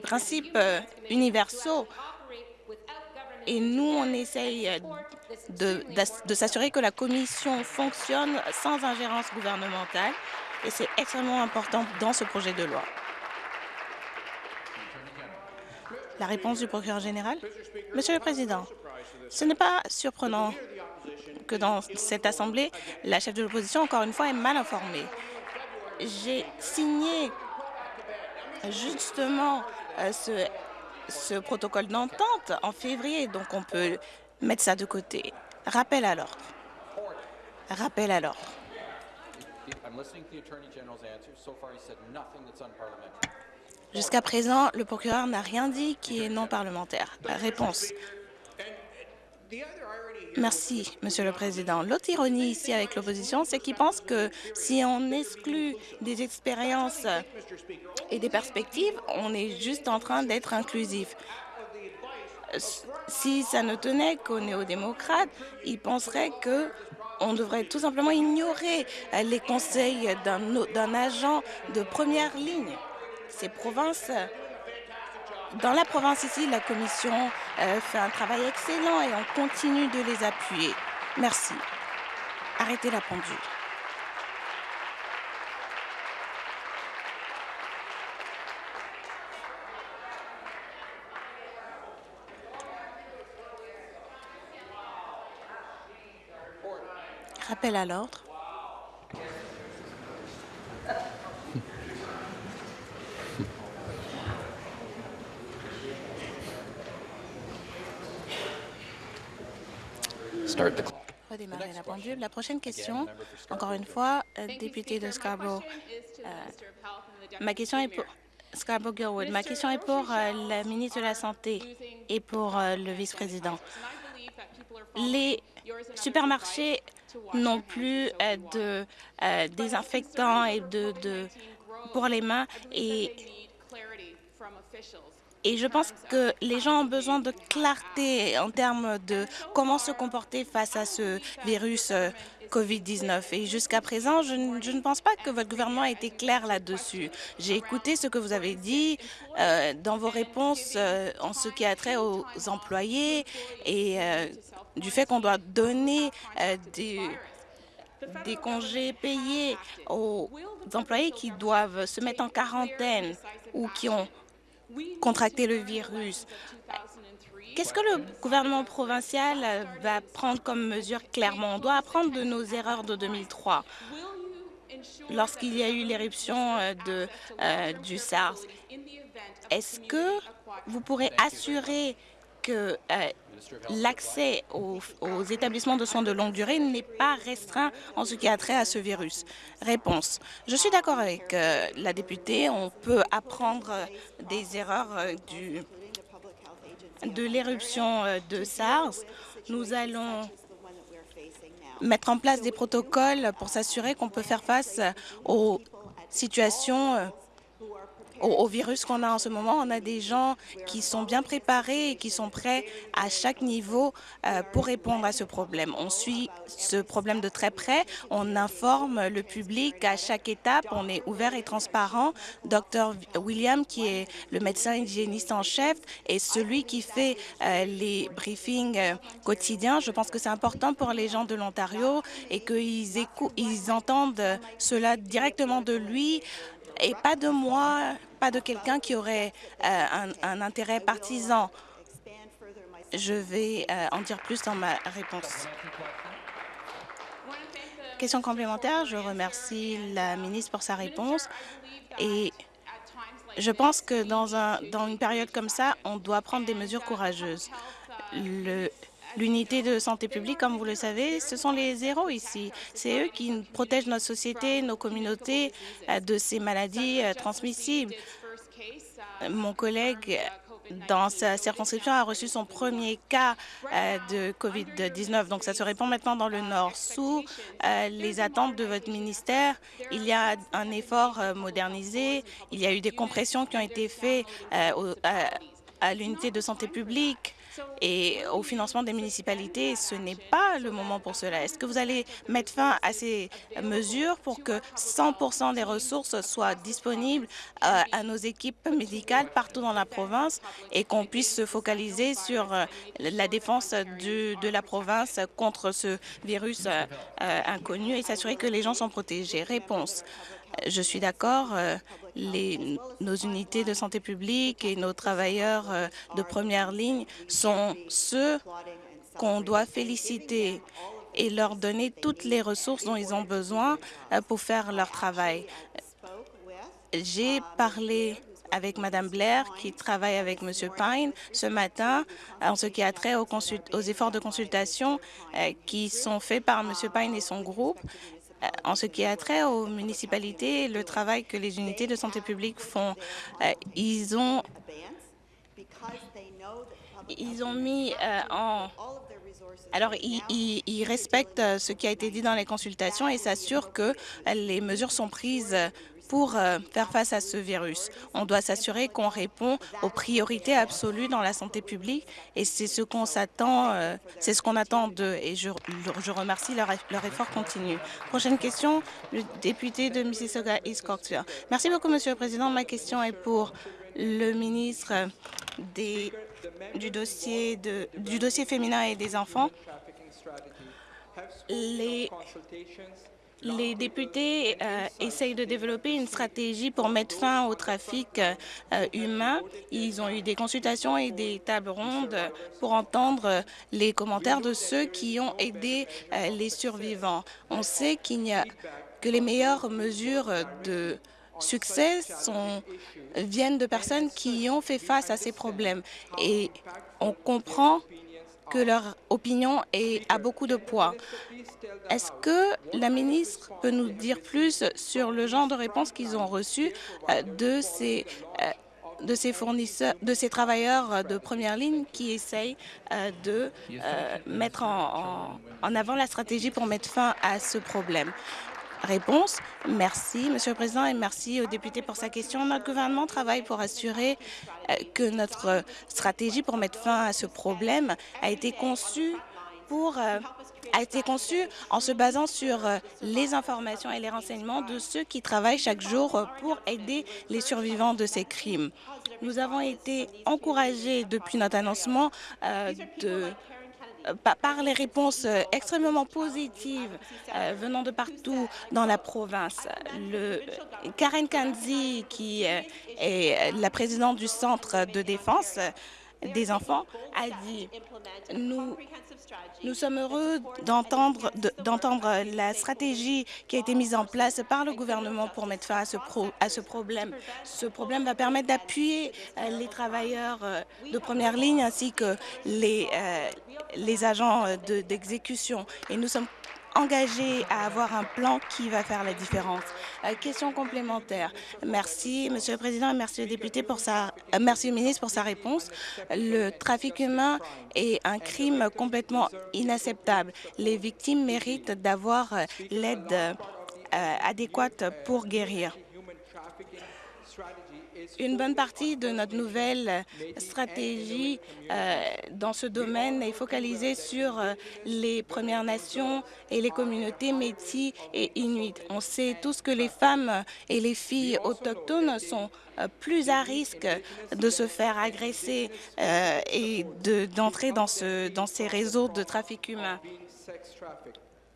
principes euh, universaux. Et nous, on essaye de, de s'assurer que la Commission fonctionne sans ingérence gouvernementale et c'est extrêmement important dans ce projet de loi. La réponse du procureur général? Monsieur le Président, ce n'est pas surprenant que dans cette Assemblée, la chef de l'opposition, encore une fois, est mal informée. J'ai signé justement euh, ce, ce protocole d'entente en février, donc on peut mettre ça de côté. Rappel à l'ordre. Rappel à l'ordre. Jusqu'à présent, le procureur n'a rien dit qui est non parlementaire. Réponse. Merci, Monsieur le Président. L'autre ironie ici avec l'opposition, c'est qu'ils pensent que si on exclut des expériences et des perspectives, on est juste en train d'être inclusif. Si ça ne tenait qu'aux néo-démocrates, ils penseraient que on devrait tout simplement ignorer les conseils d'un agent de première ligne. Ces provinces dans la province ici, la Commission euh, fait un travail excellent et on continue de les appuyer. Merci. Arrêtez la pendule. Rappel à l'ordre. Redémarrer la pendule. La prochaine question, encore une fois, euh, député de Scarborough. Euh, ma question est pour Scarborough-Gilwood. Ma question est pour euh, la ministre de la Santé et pour le vice-président. Les supermarchés n'ont plus de désinfectants et de, de, pour les mains et et je pense que les gens ont besoin de clarté en termes de comment se comporter face à ce virus euh, COVID-19. Et jusqu'à présent, je, ne pense pas que votre gouvernement a été clair là-dessus. J'ai écouté ce que vous avez dit euh, dans vos réponses euh, en ce qui a trait aux employés et du fait qu'on doit donner des congés payés aux employés qui doivent se mettre en quarantaine ou qui ont contracter le virus. Qu'est-ce que le gouvernement provincial va prendre comme mesure clairement? On doit apprendre de nos erreurs de 2003 lorsqu'il y a eu l'éruption euh, euh, du SARS. Est-ce que vous pourrez assurer que euh, l'accès aux, établissements de soins de longue durée n'est pas restreint en ce qui a trait à ce virus Réponse. Je suis d'accord avec euh, la députée. On peut apprendre des erreurs euh, de l'éruption de SARS, nous allons mettre en place des protocoles pour s'assurer qu'on peut faire face aux situations au, virus qu'on a en ce moment. On a des gens qui sont bien préparés et qui sont prêts à chaque niveau euh, pour répondre à ce problème. On suit ce problème de très près. On informe le public à chaque étape. On est ouvert et transparent. Dr William, qui est le médecin hygiéniste en chef, est celui qui fait euh, les briefings euh, quotidiens. Je pense que c'est important pour les gens de l'Ontario et qu'ils ils entendent cela directement de lui et pas de moi, pas de quelqu'un qui aurait euh, un, intérêt partisan. Je vais euh, en dire plus dans ma réponse. Question complémentaire, je remercie la ministre pour sa réponse et je pense que dans, un, dans une période comme ça, on doit prendre des mesures courageuses. L'unité de santé publique, comme vous le savez, ce sont les héros ici. C'est eux qui protègent notre société, nos communautés euh, de ces maladies euh, transmissibles. Mon collègue dans sa circonscription a reçu son premier cas euh, de COVID-19. Donc, ça se répand maintenant dans le Nord. Sous les attentes de votre ministère, il y a un effort modernisé. Il y a eu des compressions qui ont été faites à l'unité de santé publique et au financement des municipalités, ce n'est pas le moment pour cela. Est-ce que vous allez mettre fin à ces mesures pour que 100% des ressources soient disponibles euh, à nos équipes médicales partout dans la province et qu'on puisse se focaliser sur euh, la défense de la province contre ce virus euh, inconnu et s'assurer que les gens sont protégés? Réponse. Je suis d'accord nos unités de santé publique et nos travailleurs euh, de première ligne sont ceux qu'on doit féliciter et leur donner toutes les ressources dont ils ont besoin euh, pour faire leur travail. J'ai parlé avec Mme Blair, qui travaille avec M. Pine ce matin, en ce qui a trait aux, efforts de consultation euh, qui sont faits par M. Pine et son groupe en ce qui a trait aux municipalités, le travail que les unités de santé publique font, euh, ils ont ils ont mis euh, en alors, ils, respectent ce qui a été dit dans les consultations et s'assurent que les mesures sont prises pour euh, faire face à ce virus. On doit s'assurer qu'on répond aux priorités absolues dans la santé publique et c'est ce qu'on s'attend, euh, c'est ce qu'on attend d'eux et je, je remercie leur, leur, effort continu. Prochaine question, le député de Mississauga East Coxville. Merci beaucoup, Monsieur le Président. Ma question est pour le ministre des, du, dossier du dossier féminin et des enfants. Les les députés euh, essayent de développer une stratégie pour mettre fin au trafic euh, humain. Ils ont eu des consultations et des tables rondes pour entendre les commentaires de ceux qui ont aidé euh, les survivants. On sait qu'il n'y a que les meilleures mesures de succès viennent de personnes qui ont fait face à ces problèmes. Et on comprend que leur opinion a beaucoup de poids. Est-ce que la ministre peut nous dire plus sur le genre de réponses qu'ils ont reçues euh, de ces euh, de ces fournisseurs, de ces travailleurs de première ligne qui essayent euh, de mettre en, avant la stratégie pour mettre fin à ce problème? Réponse. Merci, Monsieur le Président, et merci aux députés pour sa question. Notre gouvernement travaille pour assurer que notre stratégie pour mettre fin à ce problème a été conçue pour a été conçu en se basant sur euh, les informations et les renseignements de ceux qui travaillent chaque jour euh, pour aider les survivants de ces crimes. Nous avons été encouragés depuis notre annoncement euh, de par les réponses extrêmement positives venant de partout dans la province. Karen Kanzi, qui est la présidente du Centre de défense des enfants, a dit « Nous nous sommes heureux d'entendre la stratégie qui a été mise en place par le gouvernement pour mettre fin à ce, problème. Ce problème va permettre d'appuyer euh, les travailleurs euh, de première ligne ainsi que les, euh, les agents d'exécution. Et nous sommes engagé à avoir un plan qui va faire la différence. Euh, question complémentaire. Merci, Monsieur le Président, et merci au député pour sa, euh, merci au ministre pour sa réponse. Le trafic humain est un crime complètement inacceptable. Les victimes méritent d'avoir euh, l'aide adéquate pour guérir. Une bonne partie de notre nouvelle stratégie euh, dans ce domaine est focalisée sur euh, les Premières Nations et les communautés métis et inuits. On sait tous que les femmes et les filles autochtones sont euh, plus à risque de se faire agresser et d'entrer dans, ce, dans ces réseaux de trafic humain.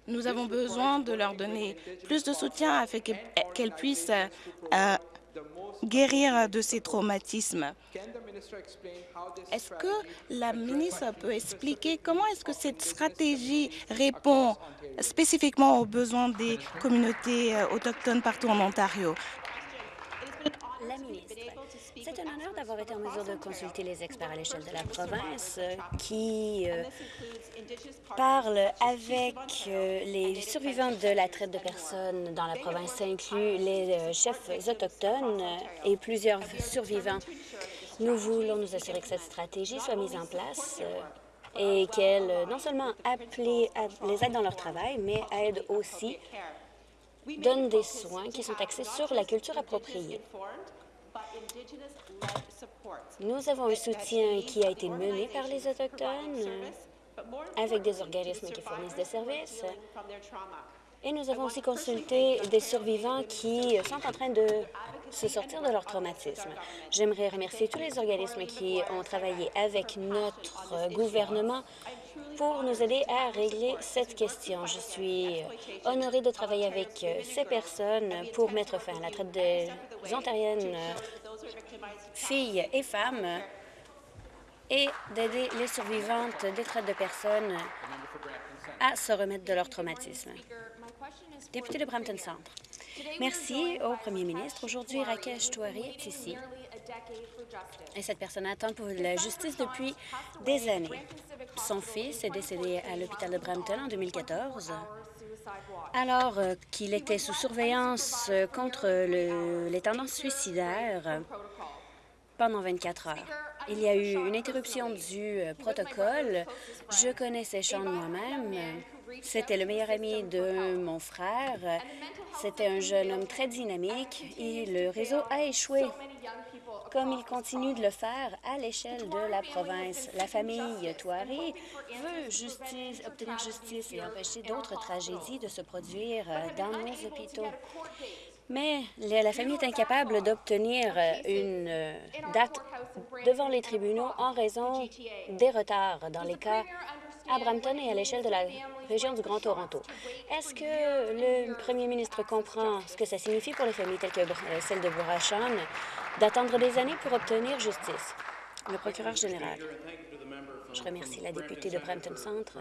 Nous avons besoin de leur donner plus de soutien afin qu'elles puissent guérir de ces traumatismes. Est-ce que la ministre peut expliquer comment est-ce que cette stratégie répond spécifiquement aux besoins des communautés autochtones partout en Ontario? C'est un honneur d'avoir été en mesure de consulter les experts à l'échelle de la province euh, qui euh, parlent avec euh, les survivants de la traite de personnes dans la province. Ça inclut les chefs autochtones et plusieurs survivants. Nous voulons nous assurer que cette stratégie soit mise en place et qu'elle non seulement les aide dans leur travail, mais aide aussi, donne des soins qui sont axés sur la culture appropriée. Nous avons un soutien qui a été mené par les Autochtones avec des organismes qui fournissent des services. Et nous avons aussi consulté des survivants qui sont en train de se sortir de leur traumatisme. J'aimerais remercier tous les organismes qui ont travaillé avec notre gouvernement pour nous aider à régler cette question. Je suis honorée de travailler avec ces personnes pour mettre fin à la traite des Ontariennes filles et femmes et d'aider les survivantes des traites de personnes à se remettre de leur traumatisme. Député de Brampton Centre. Merci au premier ministre. Aujourd'hui, Rakesh Touari est ici. Et cette personne attend pour la justice depuis des années. Son fils est décédé à l'hôpital de Brampton en 2014 alors euh, qu'il était sous surveillance euh, contre les tendances suicidaires pendant 24 heures. Il y a eu une interruption du euh, protocole. Je connaissais Sean moi-même. C'était le meilleur ami de mon frère. C'était un jeune homme très dynamique et le réseau a échoué comme il continue de le faire à l'échelle de la province. La famille Touari veut justice, obtenir justice et empêcher d'autres tragédies de se produire dans nos hôpitaux. Mais la famille est incapable d'obtenir une date devant les tribunaux en raison des retards dans les cas à Brampton et à l'échelle de la région du Grand Toronto. Est-ce que le premier ministre comprend ce que ça signifie pour les familles telles que celle de Bourachon d'attendre des années pour obtenir justice? Le procureur général. Je remercie la députée de Brampton Centre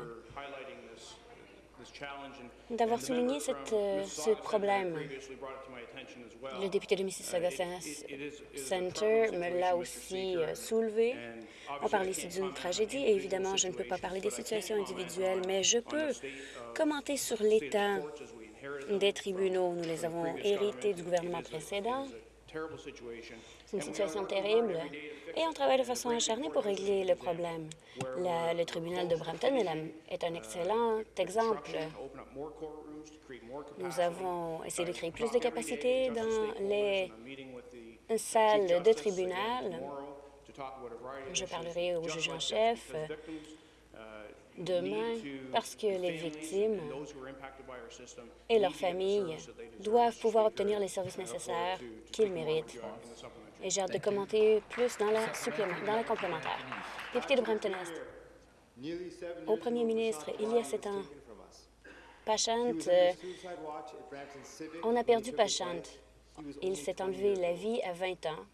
d'avoir souligné euh, ce problème. Le député de Mississauga Center me l'a aussi euh, soulevé. On parle ici d'une tragédie et évidemment, je ne peux pas parler des situations individuelles, mais je peux commenter sur l'état des tribunaux. Nous les avons hérités du gouvernement précédent. C'est une situation terrible et on travaille de façon acharnée pour régler le problème. le tribunal de Brampton est un excellent exemple. Nous avons essayé de créer plus de capacités dans les salles de tribunal. Je parlerai au juge en chef demain parce que les victimes et leurs familles doivent pouvoir obtenir les services nécessaires qu'ils méritent. Et j'ai hâte de commenter plus dans la, dans la complémentaire. Député de Brampton-Est, au premier ministre, il y a sept ans, Pachant, euh, on a perdu Pachant. Il s'est enlevé la vie à 20 ans,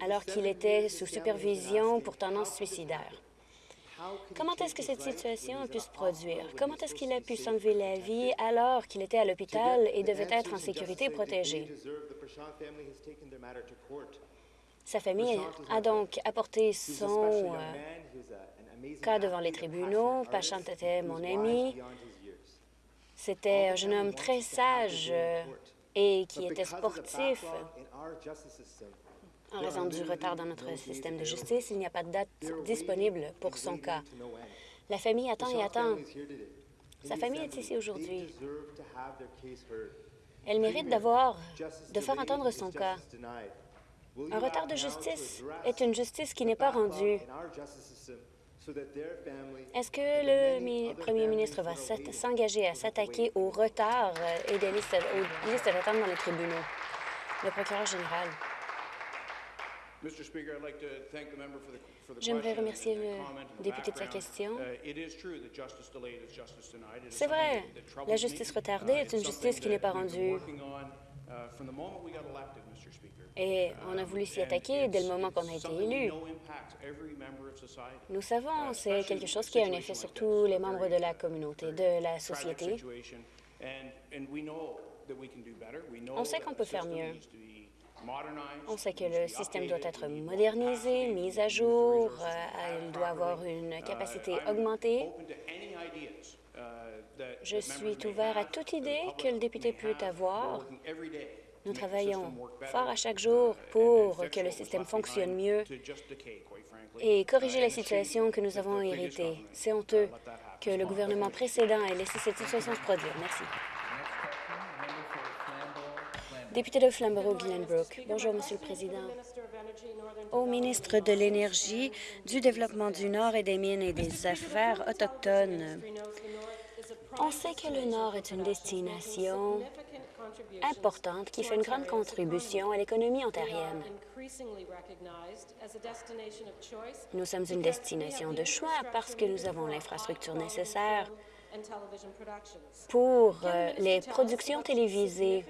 alors qu'il était sous supervision pour tendance suicidaire. Comment est-ce que cette situation a pu se produire? Comment est-ce qu'il a pu s'enlever la vie alors qu'il était à l'hôpital et devait être en sécurité et protégé? Sa famille a donc apporté son euh, cas devant les tribunaux. Pachant était mon ami. C'était un jeune homme très sage euh, et qui était sportif. En raison du retard dans notre système de justice, il n'y a pas de date disponible pour son cas. La famille attend et attend. Sa famille est ici aujourd'hui. Elle mérite d'avoir, de faire entendre son cas. Un retard de justice est une justice qui n'est pas rendue. Est-ce que le premier ministre va s'engager à s'attaquer au retard et des listes, aux listes d'attente dans les tribunaux? Le procureur général. J'aimerais remercier le député de sa question. C'est vrai, la justice retardée est une justice qui n'est pas rendue. Et on a voulu s'y attaquer dès le moment qu'on a été élu. Nous savons, c'est quelque chose qui a un effet sur tous les membres de la communauté, de la société. On sait qu'on peut faire mieux. On sait que le système doit être modernisé, mis à jour, euh, il doit avoir une capacité augmentée. Je suis ouvert à toute idée que le député peut avoir. Nous travaillons fort à chaque jour pour que le système fonctionne mieux et corriger la situation que nous avons héritée. C'est honteux que le gouvernement précédent ait laissé cette situation se produire. Merci. Député de Flamborough-Glenbrook. Bonjour, Monsieur le Président. Au ministre de l'Énergie, du Développement du Nord et des Mines et des Affaires autochtones, on sait que le Nord est une destination importante qui fait une grande contribution à l'économie ontarienne. Nous sommes une destination de choix parce que nous avons l'infrastructure nécessaire pour euh, les productions télévisées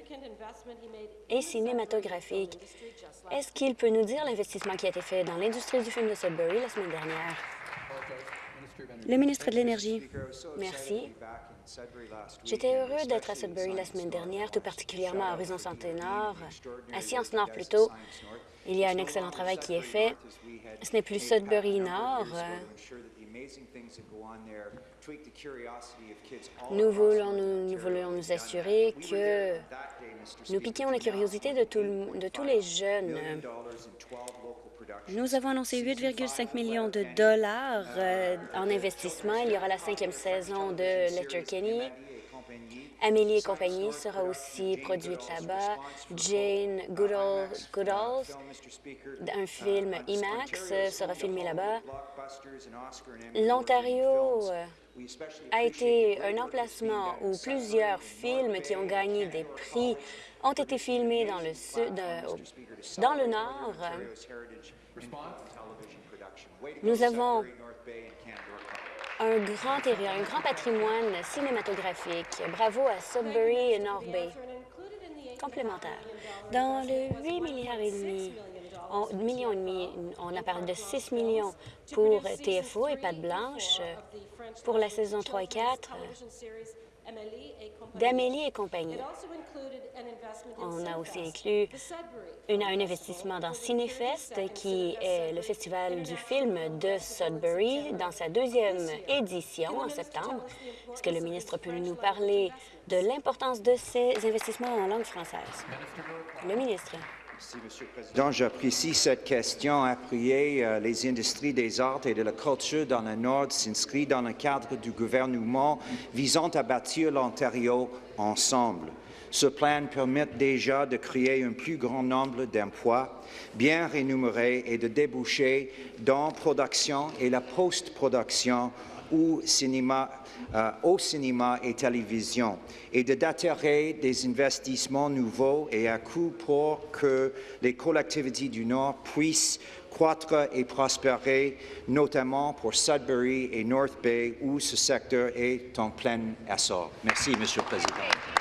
et cinématographiques. Est-ce qu'il peut nous dire l'investissement qui a été fait dans l'industrie du film de Sudbury la semaine dernière? Le ministre de l'Énergie. Merci. J'étais heureux d'être à Sudbury la semaine dernière, tout particulièrement à Horizon Nord, à Science Nord plutôt. Il y a un excellent travail qui est fait. Ce n'est plus Sudbury Nord. Nous voulons nous, voulons nous assurer que nous piquions la curiosité de, de tous les jeunes. Nous avons annoncé 8,5 millions de dollars euh, en investissement. Il y aura la cinquième saison de Letterkenny. Amélie et compagnie sera aussi produite là-bas. Jane Goodall, Goodalls, un film IMAX, sera filmé là-bas. L'Ontario euh, a été un emplacement où plusieurs films qui ont gagné des prix ont été filmés dans le sud, euh, dans le Nord. Nous avons un grand un grand patrimoine cinématographique. Bravo à Sudbury et North Bay. Complémentaire. Dans le 8 milliards et demi, on, millions et demi, on a parlé de 6 millions pour TFO et Pâte Blanche pour la saison 3 et 4 d'Amélie et compagnie. On a aussi inclus un investissement dans Cinefest, qui est le festival du film de Sudbury, dans sa deuxième édition en septembre. Est-ce que le ministre peut nous parler de l'importance de ces investissements en langue française? Le ministre. Merci, Monsieur le Président. J'apprécie cette question. Appuyer euh, les industries des arts et de la culture dans le Nord s'inscrit dans le cadre du gouvernement visant à bâtir l'Ontario ensemble. Ce plan permet déjà de créer un plus grand nombre d'emplois bien rémunérés et de déboucher dans production et la post-production ou cinéma euh, au cinéma et télévision et d'attirer des investissements nouveaux et à coût pour que les collectivités du Nord puissent croître et prospérer, notamment pour Sudbury et North Bay, où ce secteur est en plein essor. Merci, Monsieur le Président.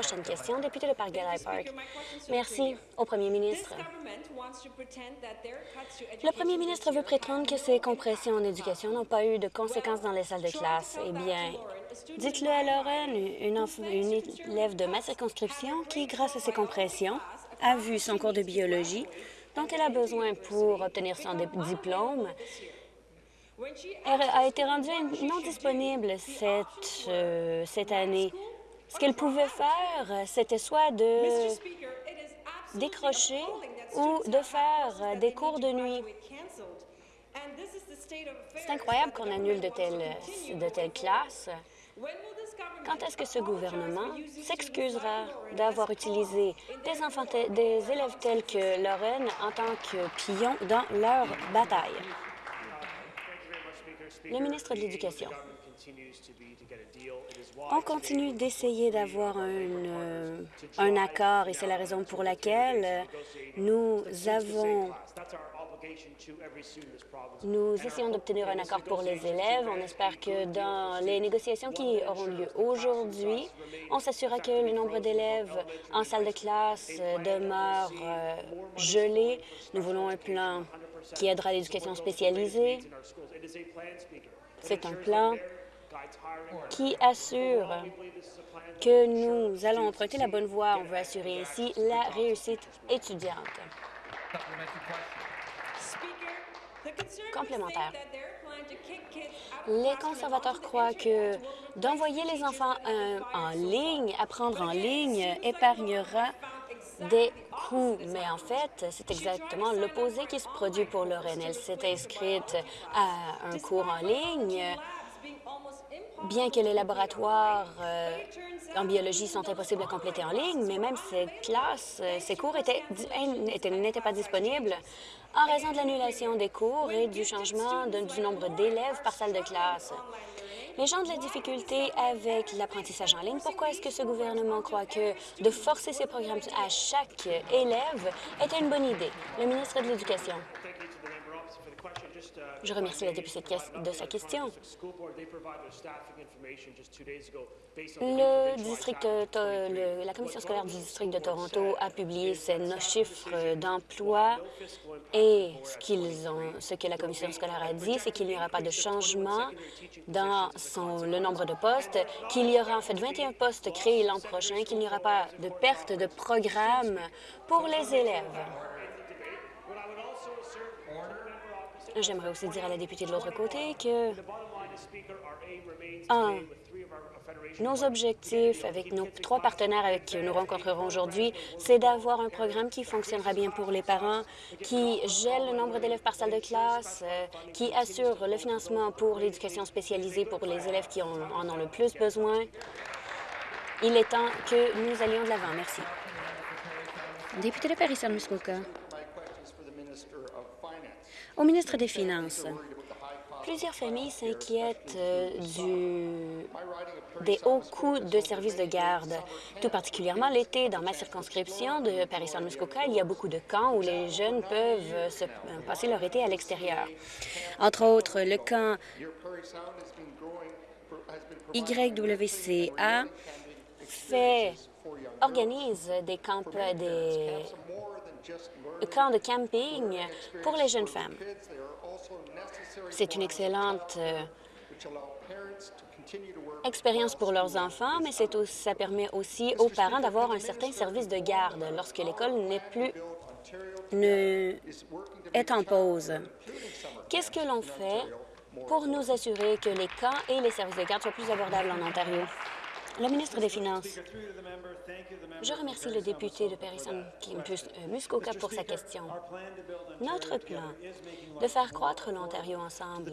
Prochaine question, député de Park Park. Merci au premier ministre. Le premier ministre veut prétendre que ces compressions en éducation n'ont pas eu de conséquences dans les salles de classe. Eh bien, dites-le à Lauren, une, élève de ma circonscription qui, grâce à ces compressions, a vu son cours de biologie dont elle a besoin pour obtenir son diplôme a été rendue non disponible cette, euh, cette année. Ce qu'elle pouvait faire, c'était soit de décrocher ou de faire des cours de nuit. C'est incroyable qu'on annule de telles, de telles classes. Quand est-ce que ce gouvernement s'excusera d'avoir utilisé des, enfants des élèves tels que Lorraine en tant que pions dans leur bataille? Le ministre de l'Éducation. On continue d'essayer d'avoir un, un accord et c'est la raison pour laquelle nous avons nous essayons d'obtenir un accord pour les élèves. On espère que dans les négociations qui auront lieu aujourd'hui, on s'assurera que le nombre d'élèves en salle de classe demeure gelé. Nous voulons un plan qui aidera l'éducation spécialisée. C'est un plan qui assure que nous allons emprunter la bonne voie. On veut assurer ainsi la réussite étudiante. Complémentaire. Les conservateurs croient que d'envoyer les enfants euh, en ligne, apprendre en ligne, épargnera des coûts. Mais en fait, c'est exactement l'opposé qui se produit pour Lorraine. Elle s'est inscrite à un cours en ligne bien que les laboratoires euh, en biologie sont impossibles à compléter en ligne, mais même ces classes, euh, ces cours n'étaient pas disponibles en raison de l'annulation des cours et du changement du nombre d'élèves par salle de classe. Les gens de la difficulté avec l'apprentissage en ligne, pourquoi est-ce que ce gouvernement croit que de forcer ces programmes à chaque élève était une bonne idée? Le ministre de l'Éducation. Je remercie la députée de sa question. Le district, la commission scolaire du district de Toronto a publié ses chiffres d'emploi et ce, qu'ils ont, ce que la commission scolaire a dit, c'est qu'il n'y aura pas de changement dans son, le nombre de postes, qu'il y aura en fait 21 postes créés l'an prochain, qu'il n'y aura pas de perte de programme pour les élèves. J'aimerais aussi dire à la députée de l'autre côté que nos objectifs avec nos trois partenaires avec qui nous rencontrerons aujourd'hui, c'est d'avoir un programme qui fonctionnera bien pour les parents, qui gèle le nombre d'élèves par salle de classe, euh, qui assure le financement pour l'éducation spécialisée pour les élèves qui en, ont le plus besoin. Il est temps que nous allions de l'avant. Merci. Député de Paris-Muskoka. Au ministre des Finances, plusieurs familles s'inquiètent euh, des hauts coûts de services de garde. Tout particulièrement l'été, dans ma circonscription de Paris-Saint-Muskoka, il y a beaucoup de camps où les jeunes peuvent euh, euh, passer leur été à l'extérieur. Entre autres, le camp YWCA fait, organise des camps, des camp de camping pour les jeunes femmes. C'est une excellente euh, expérience pour leurs enfants, mais ça permet aussi aux parents d'avoir un certain service de garde lorsque l'école n'est plus est en pause. Qu'est-ce que l'on fait pour nous assurer que les camps et les services de garde soient plus abordables en Ontario? Le ministre des Finances. Je remercie le député de Paris-Muskoka pour sa question. Notre plan de faire croître l'Ontario ensemble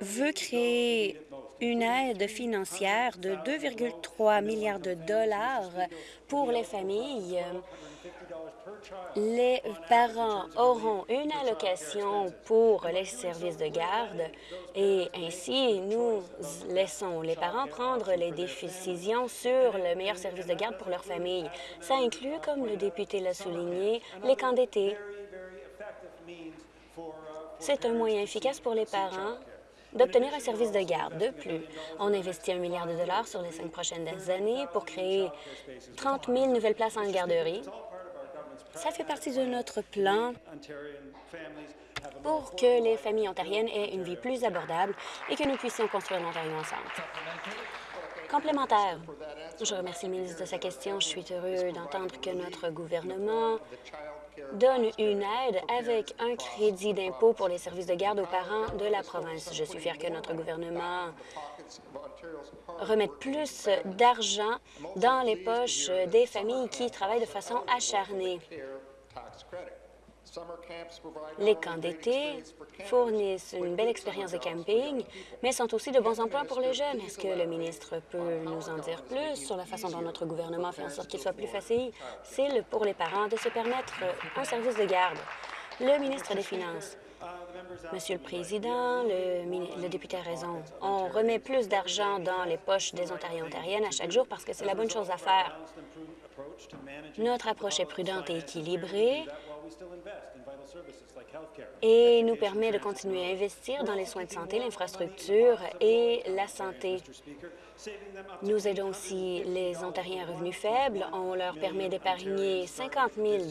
veut créer une aide financière de 2,3 milliards de dollars pour les familles les parents auront une allocation pour les services de garde et ainsi nous laissons les parents prendre les décisions sur le meilleur service de garde pour leur famille. Ça inclut, comme le député l'a souligné, les camps d'été. C'est un moyen efficace pour les parents d'obtenir un service de garde. De plus, on investit un milliard de dollars sur les cinq prochaines années pour créer 30 000 nouvelles places en garderie. Ça fait partie de notre plan pour que les familles ontariennes aient une vie plus abordable et que nous puissions construire l'Ontario ensemble. Complémentaire. Je remercie le ministre de sa question. Je suis heureux d'entendre que notre gouvernement donne une aide avec un crédit d'impôt pour les services de garde aux parents de la province. Je suis fière que notre gouvernement remette plus d'argent dans les poches des familles qui travaillent de façon acharnée. Les camps d'été fournissent une belle expérience de camping, mais sont aussi de bons emplois pour les jeunes. Est-ce que le ministre peut nous en dire plus sur la façon dont notre gouvernement fait en sorte qu'il soit plus facile pour les parents de se permettre un service de garde? Le ministre des Finances. Monsieur le Président, le, le, député a raison. On remet plus d'argent dans les poches des Ontariens et Ontariennes à chaque jour parce que c'est la bonne chose à faire. Notre approche est prudente et équilibrée et nous permet de continuer à investir dans les soins de santé, l'infrastructure et la santé. Nous aidons aussi les Ontariens à revenus faibles. On leur permet d'épargner 50 000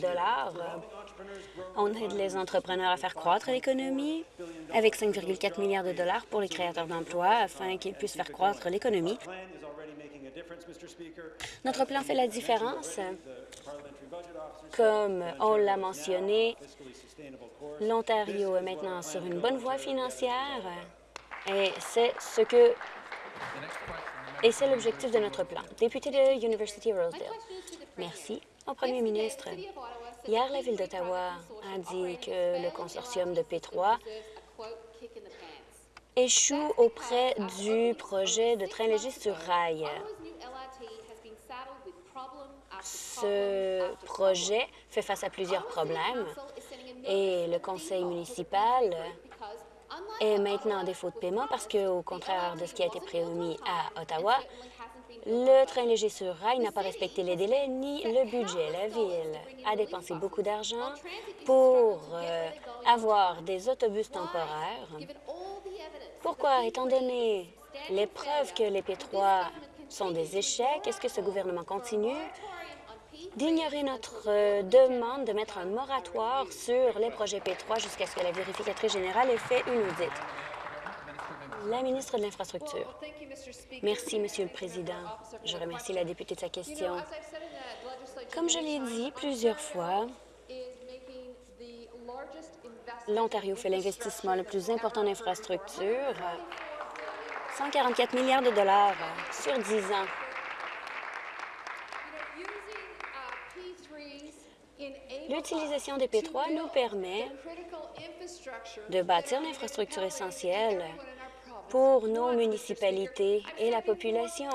On aide les entrepreneurs à faire croître l'économie avec 5,4 milliards de dollars pour les créateurs d'emplois afin qu'ils puissent faire croître l'économie. Notre plan fait la différence. Comme on l'a mentionné, l'Ontario est maintenant sur une bonne voie financière et c'est ce que et c'est l'objectif de notre plan. Député de University Rosedale. Merci au premier ministre. Hier, la Ville d'Ottawa a dit que le consortium de P3 échoue auprès du projet de train léger sur rail. Ce projet fait face à plusieurs problèmes et le conseil municipal est maintenant en défaut de paiement parce qu'au contraire de ce qui a été promis à Ottawa, le train léger sur rail n'a pas respecté les délais ni le budget. La Ville a dépensé beaucoup d'argent pour euh, avoir des autobus temporaires. Pourquoi, étant donné les preuves que les P3 sont des échecs, est-ce que ce gouvernement continue d'ignorer notre euh, demande de mettre un moratoire sur les projets P3 jusqu'à ce que la vérificatrice générale ait fait une audite. La ministre de l'Infrastructure. Merci, Monsieur le Président. Je remercie la députée de sa question. Comme je l'ai dit plusieurs fois, l'Ontario fait l'investissement le plus important en infrastructure, 144 milliards de dollars sur 10 ans. L'utilisation des P3 nous permet de bâtir l'infrastructure essentielle pour nos municipalités et la population.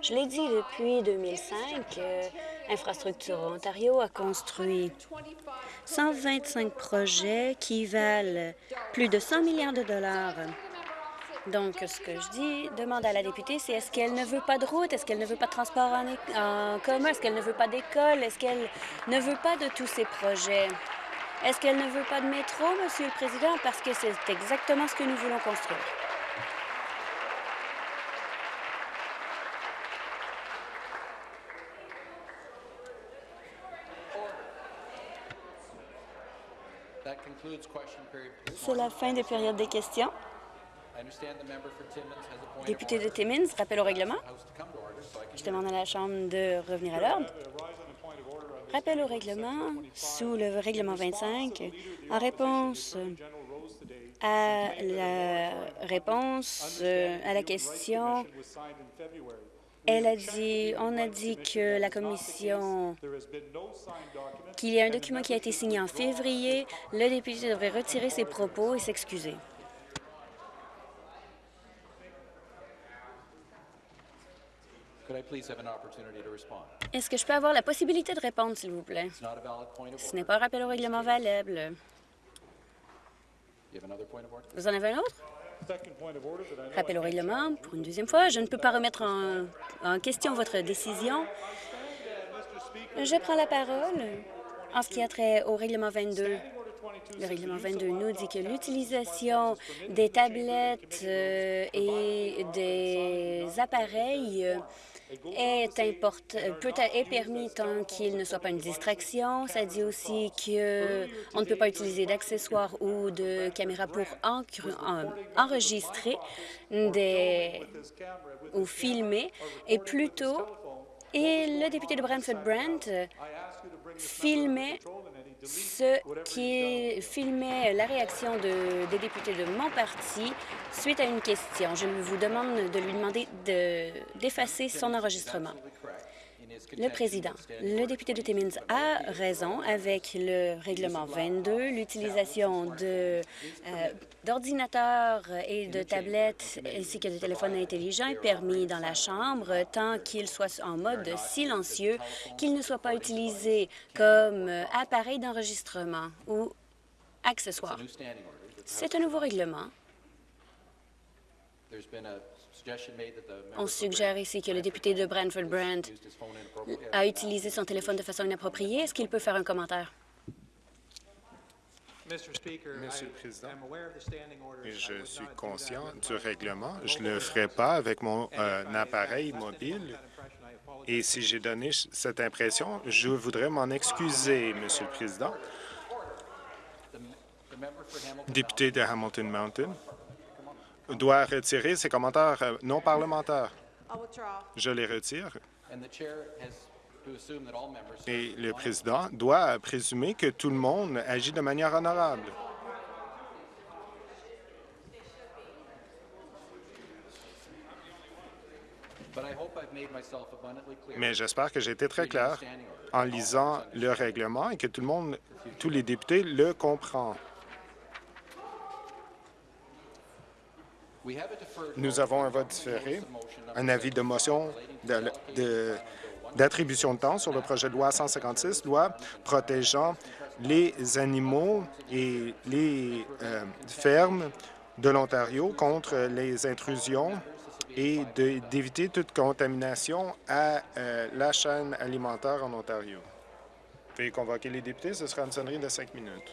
Je l'ai dit depuis 2005, Infrastructure Ontario a construit 125 projets qui valent plus de 100 milliards de dollars donc, ce que je dis, demande à la députée, c'est est-ce qu'elle ne veut pas de route, est-ce qu'elle ne veut pas de transport en, en commun, est-ce qu'elle ne veut pas d'école, est-ce qu'elle ne veut pas de tous ces projets? Est-ce qu'elle ne veut pas de métro, Monsieur le Président, parce que c'est exactement ce que nous voulons construire. C'est la fin des périodes des questions. Député de Timmins, rappel au règlement. Je demande à la Chambre de revenir à l'ordre. Rappel au règlement sous le règlement 25 en réponse à la réponse euh, à la question elle a dit, on a dit que la commission, qu'il y a un document qui a été signé en février. Le député devrait retirer ses propos et s'excuser. Est-ce que je peux avoir la possibilité de répondre, s'il vous plaît? Ce n'est pas un rappel au règlement valable. Vous en avez un autre? Rappel au règlement pour une deuxième fois. Je ne peux pas remettre en, question votre décision. Je prends la parole en ce qui a trait au règlement 22. Le règlement 22 nous dit que l'utilisation des tablettes euh, et des appareils est, est permis tant qu'il ne soit pas une distraction. Ça dit aussi qu'on ne peut pas utiliser d'accessoires ou de caméras pour enregistrer des, ou filmer, et plutôt, et le député de Brantford Brent filmait ce qui filmait la réaction de- des députés de mon parti suite à une question. Je vous demande de lui demander de- d'effacer son enregistrement. Le président, le député de Timmins a raison avec le règlement 22, l'utilisation euh, d'ordinateurs et de tablettes ainsi que de téléphones intelligents est permis dans la Chambre tant qu'il soit en mode silencieux, qu'il ne soit pas utilisé comme appareil d'enregistrement ou accessoire. C'est un nouveau règlement. On suggère ici que le député de Brantford Brand a utilisé son téléphone de façon inappropriée. Est-ce qu'il peut faire un commentaire? Monsieur le Président, Et je suis conscient du règlement. Je ne le ferai pas avec mon euh, appareil mobile. Et si j'ai donné cette impression, je voudrais m'en excuser, Monsieur le Président. Député de Hamilton Mountain doit retirer ses commentaires euh, non parlementaires. Je les retire. Et le président doit présumer que tout le monde agit de manière honorable. Mais j'espère que j'ai été très clair en lisant le règlement et que tout le monde, tous les députés le comprennent. Nous avons un vote différé, un avis de motion d'attribution de, temps sur le projet de loi 156, loi protégeant les animaux et les euh, fermes de l'Ontario contre les intrusions et d'éviter toute contamination à euh, la chaîne alimentaire en Ontario. Veuillez convoquer les députés, ce sera une sonnerie de cinq minutes.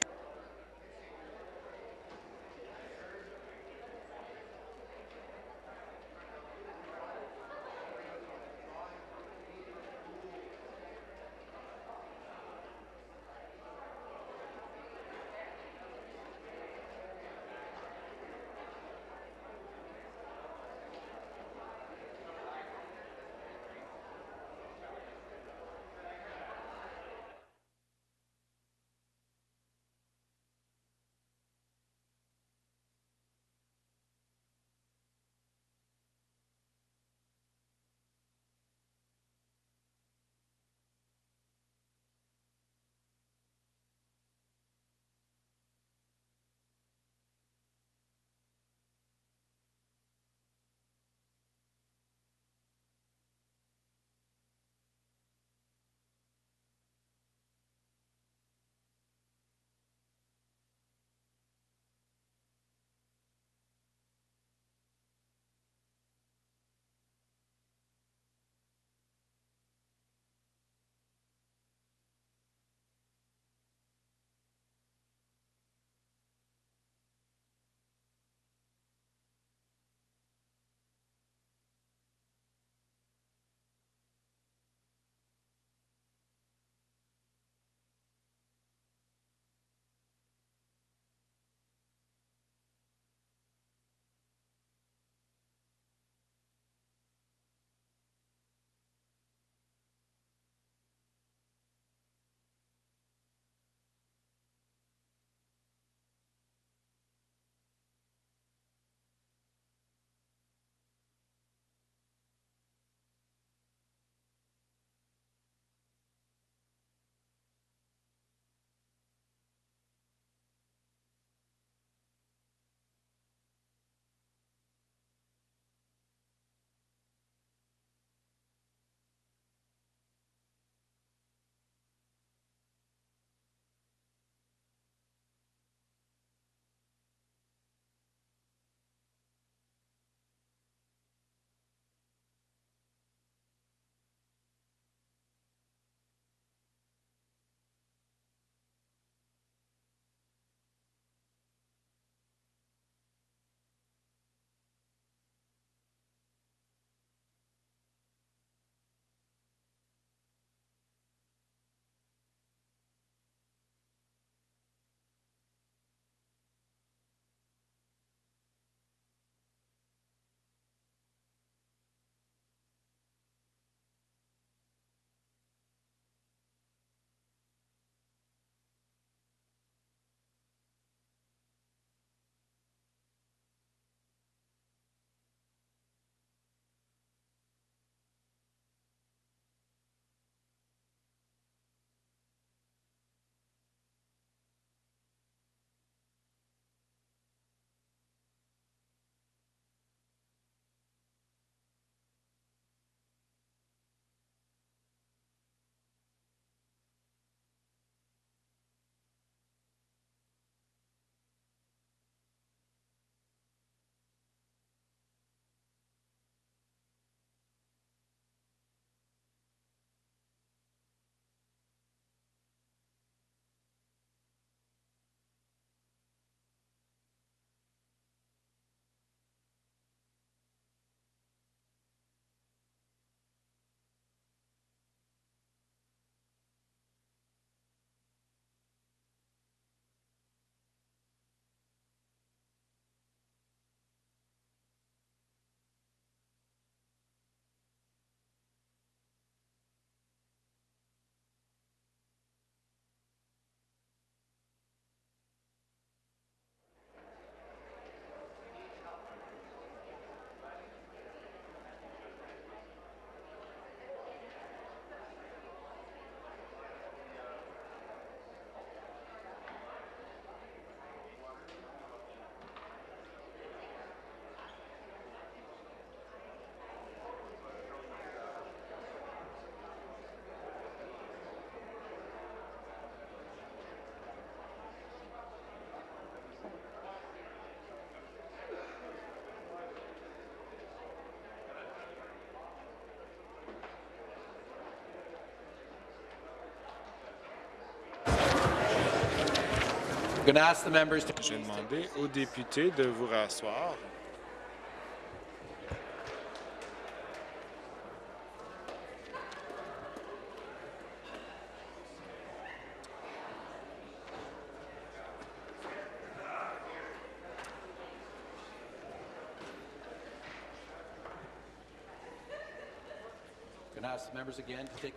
Je vais demander aux députés de vous rasseoir.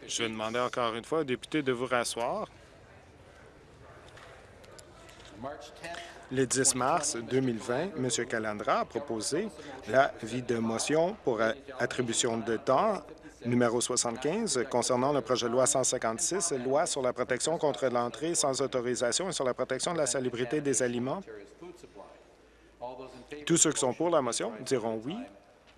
Je vais demander encore une fois aux députés de vous rasseoir. Le 10 mars 2020, M. Calandra a proposé l'avis de motion pour attribution de temps numéro 75 concernant le projet de loi 156, loi sur la protection contre l'entrée sans autorisation et sur la protection de la salubrité des aliments. Tous ceux qui sont pour la motion diront oui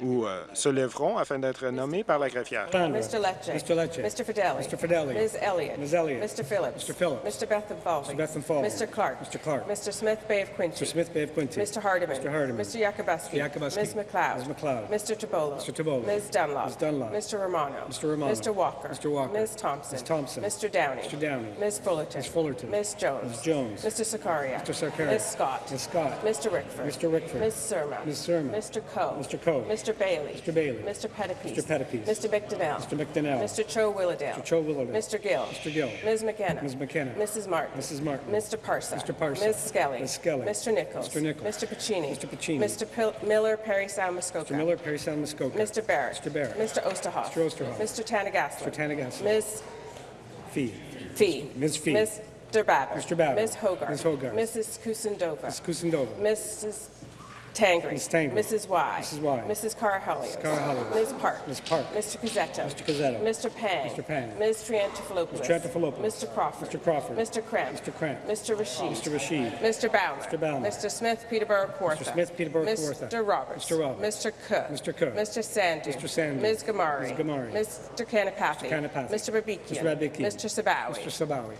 ou euh, se lèveront afin d'être nommés par la greffière. Mr. Lecce. Mr. Lecce. Mr. Fidelli. Mr. Fidelli. Ms. Elliott. Ms. Elliott. Mr. Phillips. Mr. Phillips. Mr. Bethan Falvey. Mr. Bethan Falvey. Mr. Clark. Mr. Clark. Mr. Smith Bay of Quincy. Mr. Smith Bay of Quincy. Mr. Hardiman. Mr. Hardiman. Mr. Yakubuski. Mr. Yakubuski. Ms. McLeod. Ms. McLeod. Mr. Tabolo. Mr. Tabolo. Ms. Dunlop. Ms. Dunlop. Mr. Romano. Mr. Romano. Mr. Walker. Mr. Walker. Ms. Thompson. Ms. Thompson. Mr. Downey. Mr. Downey. Ms. Fullerton. Ms. Fullerton. Ms. Jones. Ms. Jones. Mr. Sakaria. Mr. Sakaria. Ms. Scott. Ms. Scott. Mr. Rickford. Mr. Rickford. Ms. Surma. Ms. Surma. Mr. Coe. Mr. Coe. Mr. Bailey. Mr. Bailey. Mr. Pettipies. Mr. Pettipies. Mr. McDonnell. Mr. McDonnell. Mr. Cho Willowdale. Mr. Cho Willowdale. Mr. Gill. Mr. Gill. Ms. McKenna. Ms. McKenna. Mrs. Martin. Mrs. Martin. Mr. Parsa. Mr. Parsa. Ms. Skelly. Ms. Skelly. Mr. Nichols. Mr. Nichols. Mr. Pacini. Mr. Pacini. Mr. Pil- Miller, Perry Sound Muskoka. Mr. Miller, Perry Sound, Muskoka. Mr. Barrett. Mr. Barrett. Mr. Osterhoff. Mr. Osterhoff. Mr. Tanagasler. Mr. Tanagasler. Ms. Fee. Fee. Ms. Fee. Mr. Babber. Mr. Babber. Ms. Hogarth. Ms. Hogarth. Mrs. Kusindova. Ms. Kusindova. Mrs. Tangri. Ms. Tangri. Mrs. Y. Mrs. Y. Mrs. Carhalios. Mrs. Carhalios. Ms. Park. Ms. Park. Mr. Cazzetto. Mr. Cazzetto. Mr. Pang. Mr. Pang. Ms. Triantafilopoulos. Mr. Triantafilopoulos. Mr. Crawford. Mr. Crawford. Mr. Cramp. Mr. Cramp. Mr. Rashid. Mr. Rashid. Mr. Baumer. Mr. Baumer. Mr. Smith, Peterborough Kawartha. Mr. Smith, Peterborough Kawartha. Mr. Roberts. Mr. Roberts. Mr. Cook. Mr. Cook. Mr. Sandu. Mr. Sandu. Ms. Gamari. Ms. Gamari. Mr. Kanapathy. Mr. Kanapathy. Mr. Babikian. Mr. Babikian. Mr. Sabawi. Mr. Sabawi.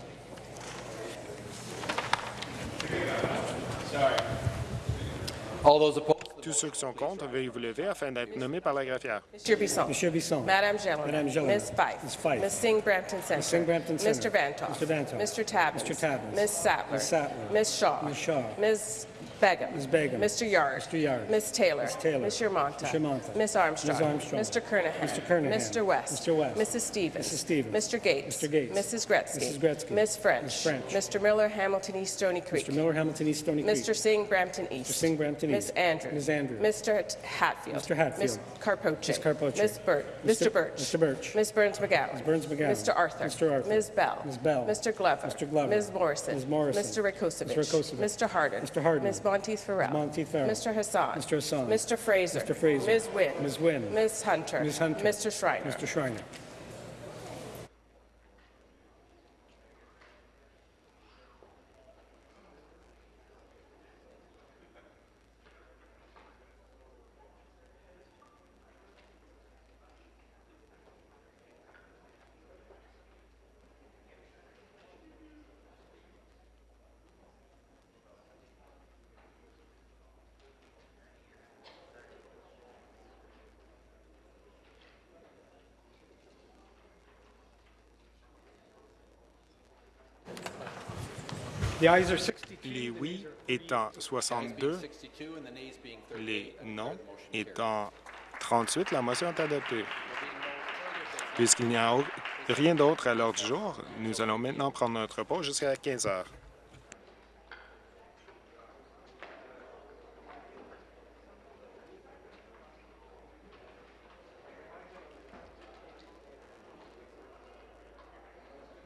Tous ceux qui sont contre, veuillez vous lever afin d'être nommés par la greffière. Mr. Bisson. Monsieur Bisson. Madame Jelena. Madame Jelena. Ms. Fife. Ms. Fife. Ms. Singh Brampton Center. Ms. Singh Brampton Center. Mr. Vantoff. Mr. Vantoff. Mr. Tabbins. Mr. Tabbins. Ms. Sattler. Ms. Sattler. Ms. Shaw. Ms. Shaw. Ms. Begum. Ms. Begum. Mr. Yard. Mr. Yard. Ms. Taylor. Ms. Taylor. Ms. Yermonta. Ms. Yermonta. Ms. Armstrong. Ms. Armstrong. Mr. Kernahan. Mr. Kernahan. Mr. West. Mr. West. Mrs. Stevens. Mrs. Stevens. Mr. Gates. Mr. Gates. Mrs. Gretzky. Mrs. Gretzky. Ms. French. Ms. French. Mr. Miller, Hamilton East Stony Creek. Mr. Miller, Hamilton East, Stony Creek. Mr. Singh, Brampton East. Mr. Singh, Brampton Ms. East. Andrews. Ms. Andrews. Mr. Hatfield. Mr. Hatfield. Ms. Carpoche. Ms. Carpoche. Ms. Burt. Mr. Birch. Mr. Birch. Ms. Burns McGowan. Ms. Burns McGowan. Mr. Arthur. Mr. Arthur. Ms. Bell. Ms. Bell. Mr. Glover. Mr. Glover. Ms. Morrison. Ms. Morrison. Mr. Rakosevich. Mr. Harden. Mr. Harden. Ms. Monteith Farrell. Monteith Farrell. Mr. Hassan. Mr. Hassan. Mr. Fraser. Mr. Fraser. Ms. Wynn. Ms. Wynn. Ms. Hunter. Ms. Hunter. Mr. Schreiner. Mr. Schreiner. Les oui étant 62, les non étant 38, la motion est adoptée. Puisqu'il n'y a rien d'autre à l'ordre du jour, nous allons maintenant prendre notre pause jusqu'à 15 heures.